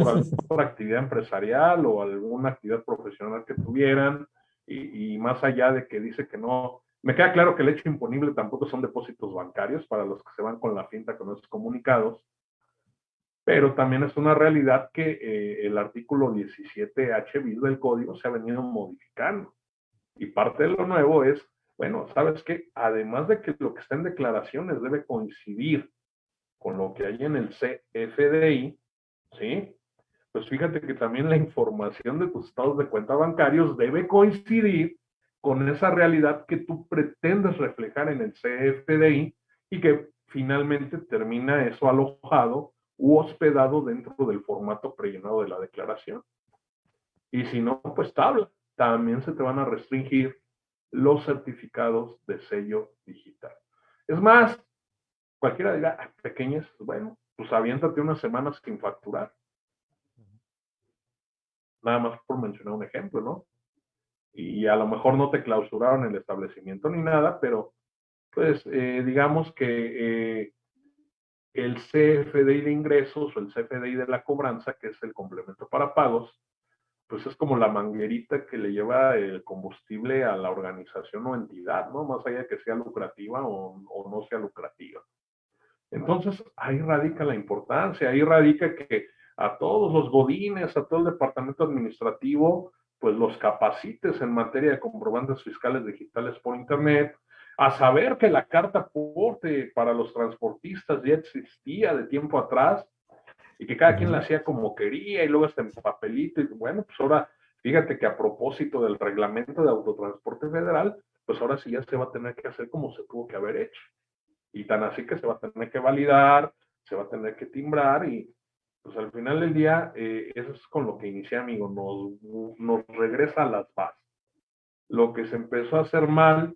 Speaker 4: por, actividad empresarial o alguna actividad profesional que tuvieran, y, y, más allá de que dice que no, me queda claro que el hecho imponible tampoco son depósitos bancarios para los que se van con la finta con esos comunicados, pero también es una realidad que eh, el artículo 17H bis del código se ha venido modificando. Y parte de lo nuevo es, bueno, sabes que además de que lo que está en declaraciones debe coincidir con lo que hay en el CFDI, ¿sí? Pues fíjate que también la información de tus estados de cuenta bancarios debe coincidir con esa realidad que tú pretendes reflejar en el CFDI y que finalmente termina eso alojado u hospedado dentro del formato prellenado de la declaración. Y si no, pues tabla. También se te van a restringir los certificados de sello digital. Es más, cualquiera diga, pequeñas, bueno, pues aviéntate unas semanas sin facturar. Nada más por mencionar un ejemplo, ¿no? Y a lo mejor no te clausuraron el establecimiento ni nada, pero pues eh, digamos que eh, el CFDI de ingresos o el CFDI de la cobranza, que es el complemento para pagos, pues es como la manguerita que le lleva el combustible a la organización o entidad, ¿no? Más allá de que sea lucrativa o, o no sea lucrativa. Entonces, ahí radica la importancia, ahí radica que a todos los godines, a todo el departamento administrativo, pues los capacites en materia de comprobantes fiscales digitales por Internet, a saber que la carta porte para los transportistas ya existía de tiempo atrás y que cada quien la hacía como quería y luego hasta en papelito y bueno, pues ahora fíjate que a propósito del reglamento de autotransporte federal, pues ahora sí ya se va a tener que hacer como se tuvo que haber hecho. Y tan así que se va a tener que validar, se va a tener que timbrar y pues al final del día, eh, eso es con lo que inicié, amigo, nos, nos regresa a las bases. Lo que se empezó a hacer mal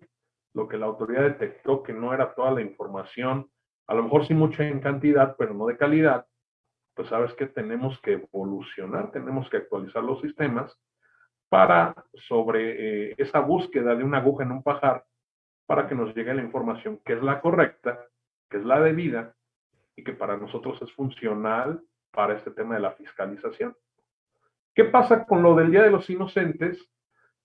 Speaker 4: lo que la autoridad detectó que no era toda la información, a lo mejor sí mucha en cantidad, pero no de calidad, pues sabes que tenemos que evolucionar, tenemos que actualizar los sistemas para sobre eh, esa búsqueda de una aguja en un pajar, para que nos llegue la información que es la correcta, que es la debida y que para nosotros es funcional para este tema de la fiscalización. ¿Qué pasa con lo del Día de los Inocentes?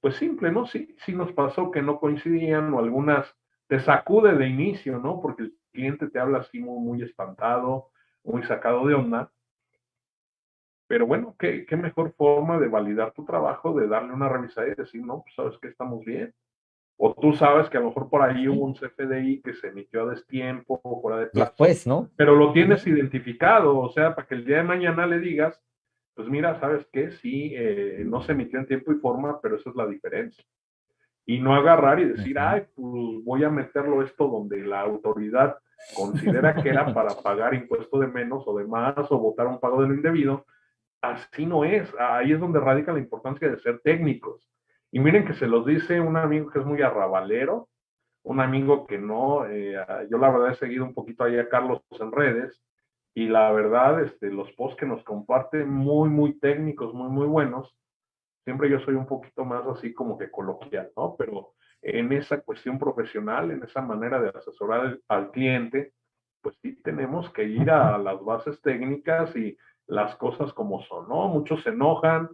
Speaker 4: pues simple, ¿no? Sí, nos pasó que no coincidían o algunas te sacude de inicio, ¿no? Porque el cliente te habla así muy, muy espantado, muy sacado de onda. Pero bueno, ¿qué, ¿qué, mejor forma de validar tu trabajo, de darle una revisada y decir, no, pues sabes que estamos bien. O tú sabes que a lo mejor por ahí hubo un CFDI que se emitió a destiempo, fuera de
Speaker 3: plazo. Después, ¿no?
Speaker 4: Pero lo tienes identificado, o sea, para que el día de mañana le digas, pues mira, ¿sabes qué? Sí, eh, no se emitió en tiempo y forma, pero esa es la diferencia. Y no agarrar y decir, ay, pues voy a meterlo esto donde la autoridad considera que era para pagar impuesto de menos o de más o votar un pago de lo indebido. Así no es. Ahí es donde radica la importancia de ser técnicos. Y miren que se los dice un amigo que es muy arrabalero, un amigo que no, eh, yo la verdad he seguido un poquito ahí a Carlos en redes, y la verdad, este, los posts que nos comparten muy, muy técnicos, muy, muy buenos. Siempre yo soy un poquito más así como que coloquial, ¿no? Pero en esa cuestión profesional, en esa manera de asesorar al cliente, pues sí tenemos que ir a las bases técnicas y las cosas como son, ¿no? Muchos se enojan,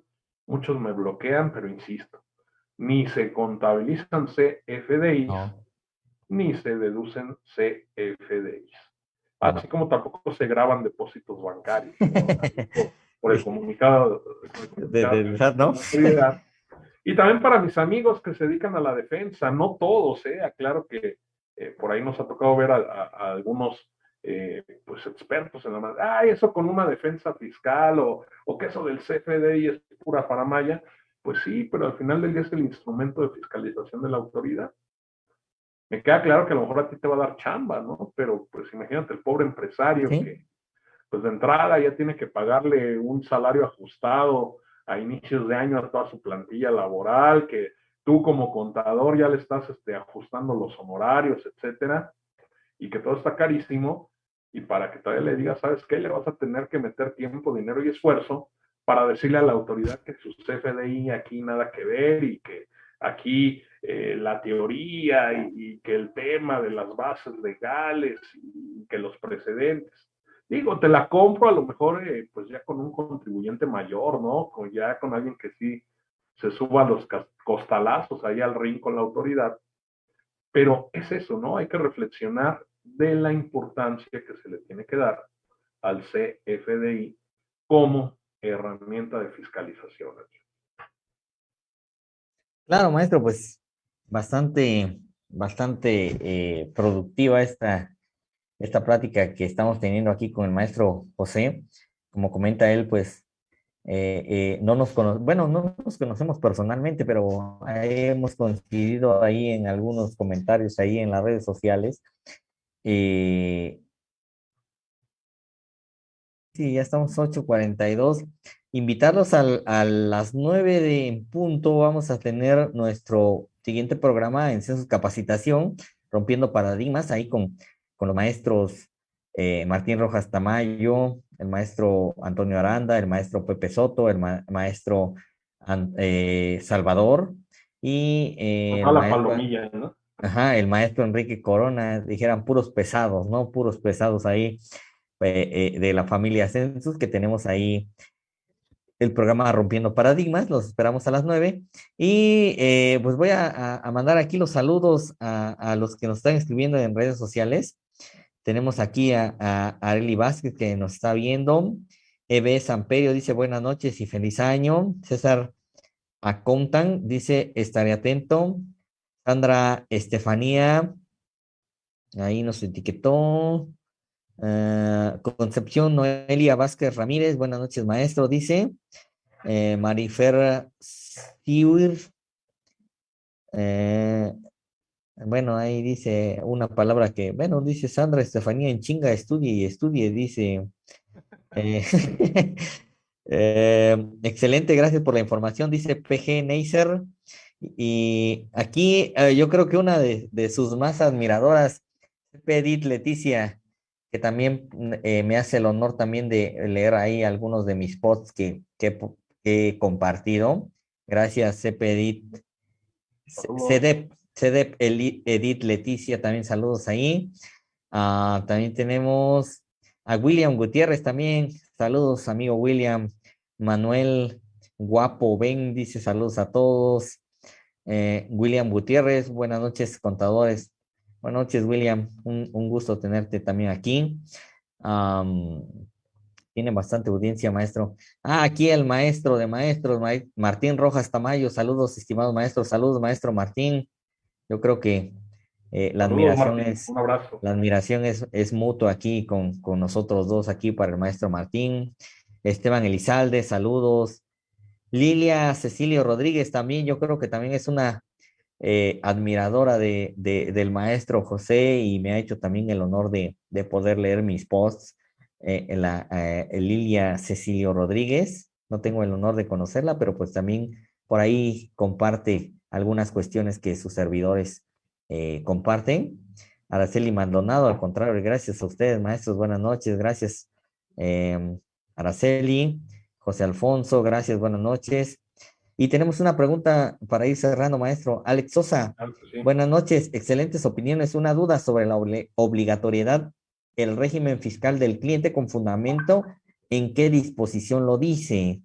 Speaker 4: muchos me bloquean, pero insisto, ni se contabilizan CFDIs, ni se deducen CFDIs. Así como tampoco se graban depósitos bancarios por, el comunicado, de, ¿no? Y también para mis amigos que se dedican a la defensa, no todos, ¿eh? Aclaro que eh, por ahí nos ha tocado ver a, algunos eh, pues expertos en la madre, ay, eso con una defensa fiscal o, o que eso del CFDI es pura paramaya. Pues sí, pero al final del día es el instrumento de fiscalización de la autoridad me queda claro que a lo mejor a ti te va a dar chamba, ¿no? Pero pues imagínate el pobre empresario que pues de entrada ya tiene que pagarle un salario ajustado a inicios de año a toda su plantilla laboral, que tú como contador ya le estás este, ajustando los honorarios, etcétera, y que todo está carísimo, y para que todavía le digas, ¿sabes qué? Le vas a tener que meter tiempo, dinero y esfuerzo para decirle a la autoridad que su CFDI aquí nada que ver y que aquí eh, la teoría y, que el tema de las bases legales y que los precedentes. Digo, te la compro a lo mejor eh, pues ya con un contribuyente mayor, ¿no? Con, ya con alguien que sí se suba a los costalazos ahí al ring con la autoridad. Pero es eso, ¿no? Hay que reflexionar de la importancia que se le tiene que dar al CFDI como herramienta de fiscalización.
Speaker 3: Claro, maestro, pues bastante, bastante eh, productiva esta, esta plática que estamos teniendo aquí con el maestro José. Como comenta él, pues eh, eh, no nos conocemos, bueno, no nos conocemos personalmente, pero hemos coincidido ahí en algunos comentarios ahí en las redes sociales. Sí, ya estamos 8.42. Invitarlos a las 9 de punto, vamos a tener nuestro siguiente programa en Census Capacitación, rompiendo paradigmas, ahí con, con los maestros eh, Martín Rojas Tamayo, el maestro Antonio Aranda, el maestro Pepe Soto, el maestro eh, Salvador y
Speaker 4: eh, el, maestro, ¿no?
Speaker 3: ajá, el maestro Enrique Corona, dijeran puros pesados, ¿no? Puros pesados ahí de la familia Census que tenemos ahí el programa Rompiendo Paradigmas, los esperamos a las nueve. Y eh, pues voy a, mandar aquí los saludos a, los que nos están escribiendo en redes sociales. Tenemos aquí a, a Areli Vázquez que nos está viendo. Eve Samperio dice buenas noches y feliz año. César Acontan dice estaré atento. Sandra Estefanía, ahí nos etiquetó. Ah, Concepción Noelia Vázquez Ramírez, buenas noches, maestro, dice. Eh, Marifer Siwir. Eh, bueno, ahí dice una palabra que, bueno, dice Sandra Estefanía en chinga, estudie y estudie, dice. Eh, eh, excelente, gracias por la información, dice PG Neisser. Y aquí yo creo que una de, de sus más admiradoras, Pedit Leticia, que también eh, me hace el honor también de leer ahí algunos de mis posts que, que, he compartido. Gracias, CEP CEDEP, CEDEP Edith Leticia, también saludos ahí. Ah, también tenemos a William Gutiérrez también. Saludos, amigo William. Manuel Guapo Ben dice saludos a todos. Eh, William Gutiérrez, buenas noches, contadores. Buenas noches, William. Un, gusto tenerte también aquí. tiene bastante audiencia, maestro. Ah, aquí el maestro de maestros, Martín Rojas Tamayo. Saludos, estimados maestros. Saludos, maestro Martín. Yo creo que eh, la admiración es la admiración es, es mutua aquí con, con, nosotros dos aquí para el maestro Martín. Esteban Elizalde, saludos. Lilia Cecilio Rodríguez también, yo creo que también es una eh, admiradora de, del maestro José y me ha hecho también el honor de, poder leer mis posts. Eh, la, eh, Lilia Cecilio Rodríguez, no tengo el honor de conocerla, pero pues también por ahí comparte algunas cuestiones que sus servidores comparten. Araceli Maldonado, al contrario, gracias a ustedes, maestros, buenas noches, gracias. Araceli, José Alfonso, gracias, buenas noches. Y tenemos una pregunta para ir cerrando, maestro. Alex Sosa, buenas noches, excelentes opiniones. Una duda sobre la obligatoriedad, el régimen fiscal del cliente con fundamento, ¿en qué disposición lo dice?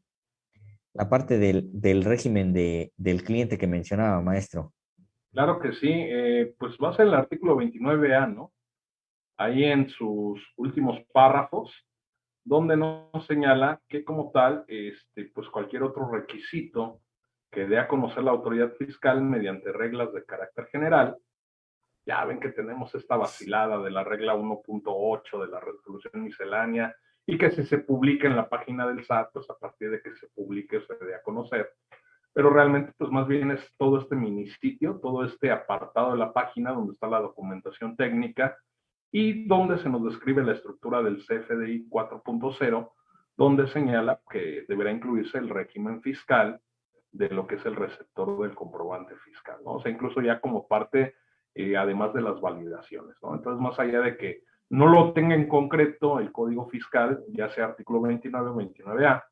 Speaker 3: La parte del, régimen de, del cliente que mencionaba, maestro.
Speaker 4: Claro que sí, eh, pues va a ser el artículo 29A, ¿no? Ahí en sus últimos párrafos, donde nos señala que como tal, este, pues cualquier otro requisito que dé a conocer la autoridad fiscal mediante reglas de carácter general, ya ven que tenemos esta vacilada de la regla 1.8 de la resolución miscelánea y que si se publica en la página del SAT, pues a partir de que se publique se dé a conocer. Pero realmente, pues más bien es todo este mini sitio, todo este apartado de la página donde está la documentación técnica, y donde se nos describe la estructura del CFDI 4.0, donde señala que deberá incluirse el régimen fiscal de lo que es el receptor del comprobante fiscal, ¿no? O sea, incluso ya como parte, eh, además de las validaciones, ¿no? Entonces, más allá de que no lo tenga en concreto el código fiscal, ya sea artículo 29 o 29A,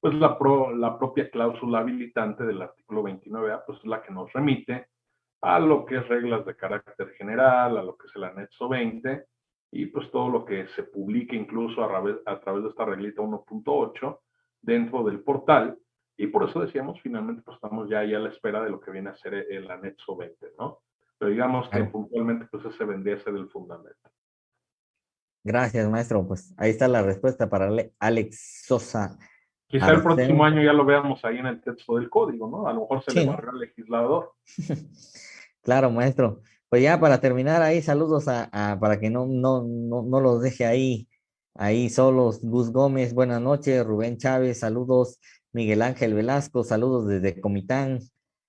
Speaker 4: pues la, la propia cláusula habilitante del artículo 29A, pues es la que nos remite a lo que es reglas de carácter general, a lo que es el anexo 20, y pues todo lo que se publique incluso a través, a través de esta reglita 1.8 dentro del portal, y por eso decíamos, finalmente, pues estamos ya, ya a la espera de lo que viene a ser el anexo 20, ¿no? Pero digamos que puntualmente, pues ese vendría a ser el fundamento.
Speaker 3: Gracias, maestro. Pues ahí está la respuesta para Alex Sosa.
Speaker 4: Quizá el próximo año ya lo veamos ahí en el texto del código, ¿no? A lo mejor se le barra al legislador.
Speaker 3: claro, maestro. Pues ya para terminar ahí, saludos para que no, no, no, no, los deje ahí, ahí solos. Gus Gómez, buenas noches. Rubén Chávez, saludos. Miguel Ángel Velasco, saludos desde Comitán.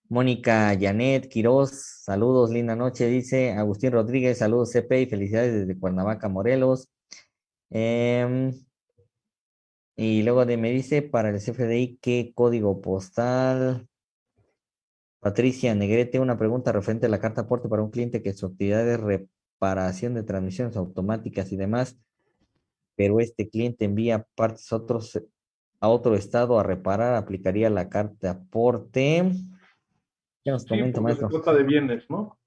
Speaker 3: Mónica Janet Quiroz, saludos, linda noche, dice Agustín Rodríguez, saludos CP y felicidades desde Cuernavaca, Morelos. Em, y luego de, me dice para el CFDI, ¿qué código postal? Patricia Negrete, una pregunta referente a la carta aporte para un cliente que su actividad de reparación de transmisiones automáticas y demás, pero este cliente envía partes a, otros, a otro estado a reparar, aplicaría la carta aporte.
Speaker 4: ¿Qué nos comenta, maestro? Se trata de bienes, ¿no?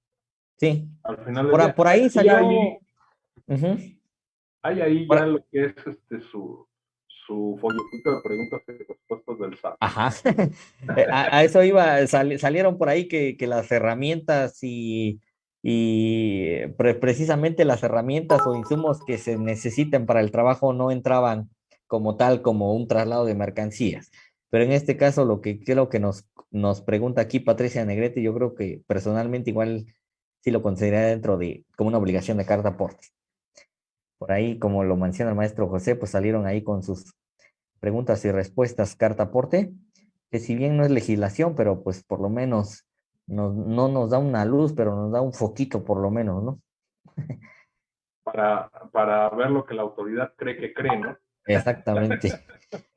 Speaker 3: Sí.
Speaker 4: Al final
Speaker 3: por, por ahí salió.
Speaker 4: Hay ahí, ya lo que es este su, su folletito de preguntas y respuestas del SAT.
Speaker 3: Ajá. Eh, a, eso iba, salieron por ahí que, las herramientas y, precisamente las herramientas o insumos que se necesiten para el trabajo no entraban como tal, como un traslado de mercancías. Pero en este caso, lo que creo que nos, nos pregunta aquí Patricia Negrete, yo creo que personalmente igual sí lo consideraría dentro de como una obligación de carta aporte. Por ahí, como lo menciona el maestro José, pues salieron ahí con sus preguntas y respuestas carta aporte, que si bien no es legislación, pero pues por lo menos no nos da una luz, pero nos da un foquito por lo menos, ¿no?
Speaker 4: para, para ver lo que la autoridad cree que cree, ¿no?
Speaker 3: Exactamente.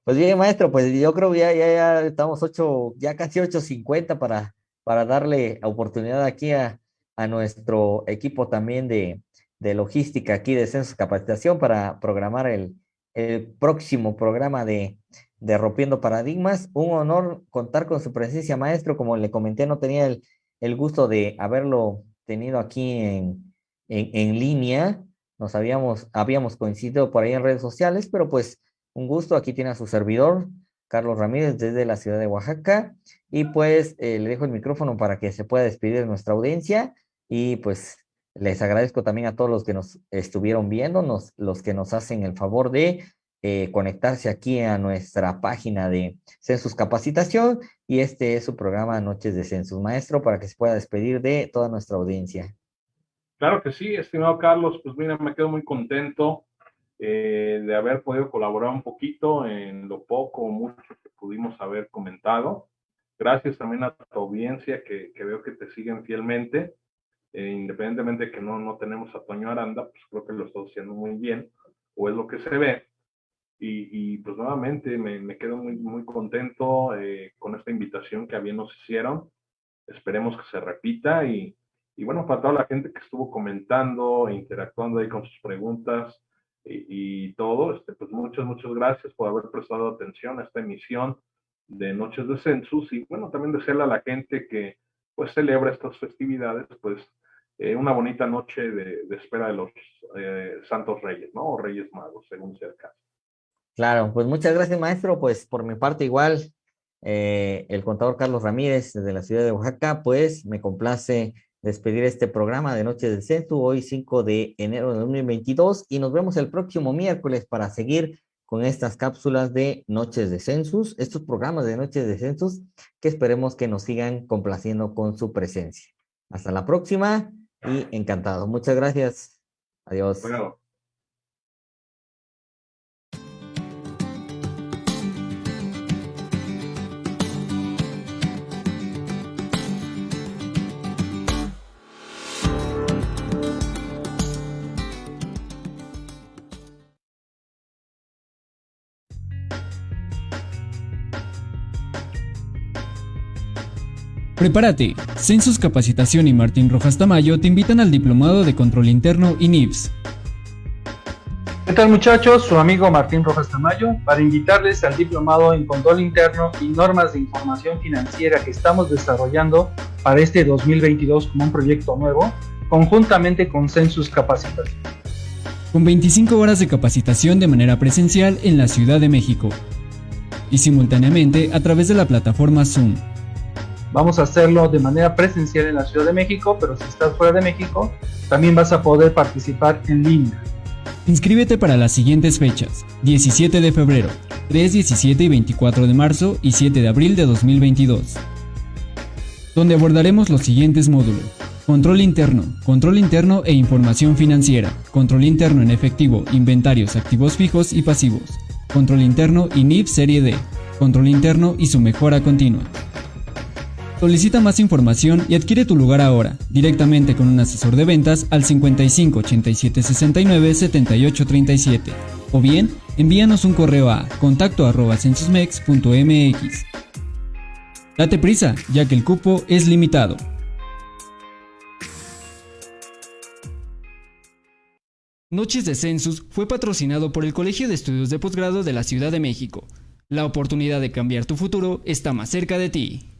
Speaker 3: Pues bien, maestro, pues yo creo que ya, ya, ya estamos ocho, ya casi 8.50 para, para darle oportunidad aquí a, a nuestro equipo también de, de, logística aquí de Censos Capacitación para programar el, el próximo programa de, de Rompiendo Paradigmas. Un honor contar con su presencia, maestro. Como le comenté, no tenía el, el gusto de haberlo tenido aquí en, en, en línea. Nos habíamos, habíamos coincidido por ahí en redes sociales, pero pues un gusto, aquí tiene a su servidor, Carlos Ramírez, desde la ciudad de Oaxaca. Y pues eh, le dejo el micrófono para que se pueda despedir de nuestra audiencia. Y pues les agradezco también a todos los que nos estuvieron viendo, nos, los que nos hacen el favor de eh, conectarse aquí a nuestra página de Census Capacitación. Y este es su programa Noches de Census Maestro para que se pueda despedir de toda nuestra audiencia.
Speaker 4: Claro que sí, estimado Carlos, pues mira, me quedo muy contento eh, de haber podido colaborar un poquito en lo poco o mucho que pudimos haber comentado. Gracias también a tu audiencia que, que veo que te siguen fielmente. Eh, independientemente de que no, no tenemos a Toño Aranda, pues creo que lo está haciendo muy bien, o es lo que se ve. Y, y pues nuevamente me, me, quedo muy, muy contento eh, con esta invitación que a bien nos hicieron. Esperemos que se repita y, y bueno, para toda la gente que estuvo comentando e interactuando ahí con sus preguntas, y, todo, este, pues muchas, muchas gracias por haber prestado atención a esta emisión de Noches de Census y bueno, también desearle a la gente que pues celebra estas festividades, pues eh, una bonita noche de, espera de los eh, Santos Reyes, ¿no? O Reyes Magos, según sea el caso.
Speaker 3: Claro, pues muchas gracias maestro, pues por mi parte igual, eh, el contador Carlos Ramírez desde la ciudad de Oaxaca, pues me complace despedir este programa de Noche del Centro, hoy 5 de enero de 2022, y nos vemos el próximo miércoles para seguir con estas cápsulas de Noches de Census, estos programas de Noches de Census, que esperemos que nos sigan complaciendo con su presencia. Hasta la próxima y encantado. Muchas gracias. Adiós.
Speaker 1: Prepárate. Census Capacitación y Martín Rojas Tamayo te invitan al Diplomado de Control Interno y NIPS.
Speaker 2: ¿Qué tal muchachos? Su amigo Martín Rojas Tamayo para invitarles al diplomado en control interno y normas de información financiera que estamos desarrollando para este 2022 como un proyecto nuevo, conjuntamente con Census Capacitación.
Speaker 1: Con 25 horas de capacitación de manera presencial en la Ciudad de México y simultáneamente a través de la plataforma Zoom.
Speaker 2: Vamos a hacerlo de manera presencial en la Ciudad de México, pero si estás fuera de México, también vas a poder participar en línea.
Speaker 1: Inscríbete para las siguientes fechas: 17 de febrero, 3, 17 y 24 de marzo y 7 de abril de 2022, donde abordaremos los siguientes módulos. Control interno, control interno e información financiera, control interno en efectivo, inventarios, activos fijos y pasivos, control interno y NIP Serie D, control interno y su mejora continua. Solicita más información y adquiere tu lugar ahora, directamente con un asesor de ventas al 55 87 69 78 37 o bien envíanos un correo a contacto arroba censusmex.mx. Date prisa, ya que el cupo es limitado. Noches de Census fue patrocinado por el Colegio de Estudios de Posgrado de la Ciudad de México. La oportunidad de cambiar tu futuro está más cerca de ti.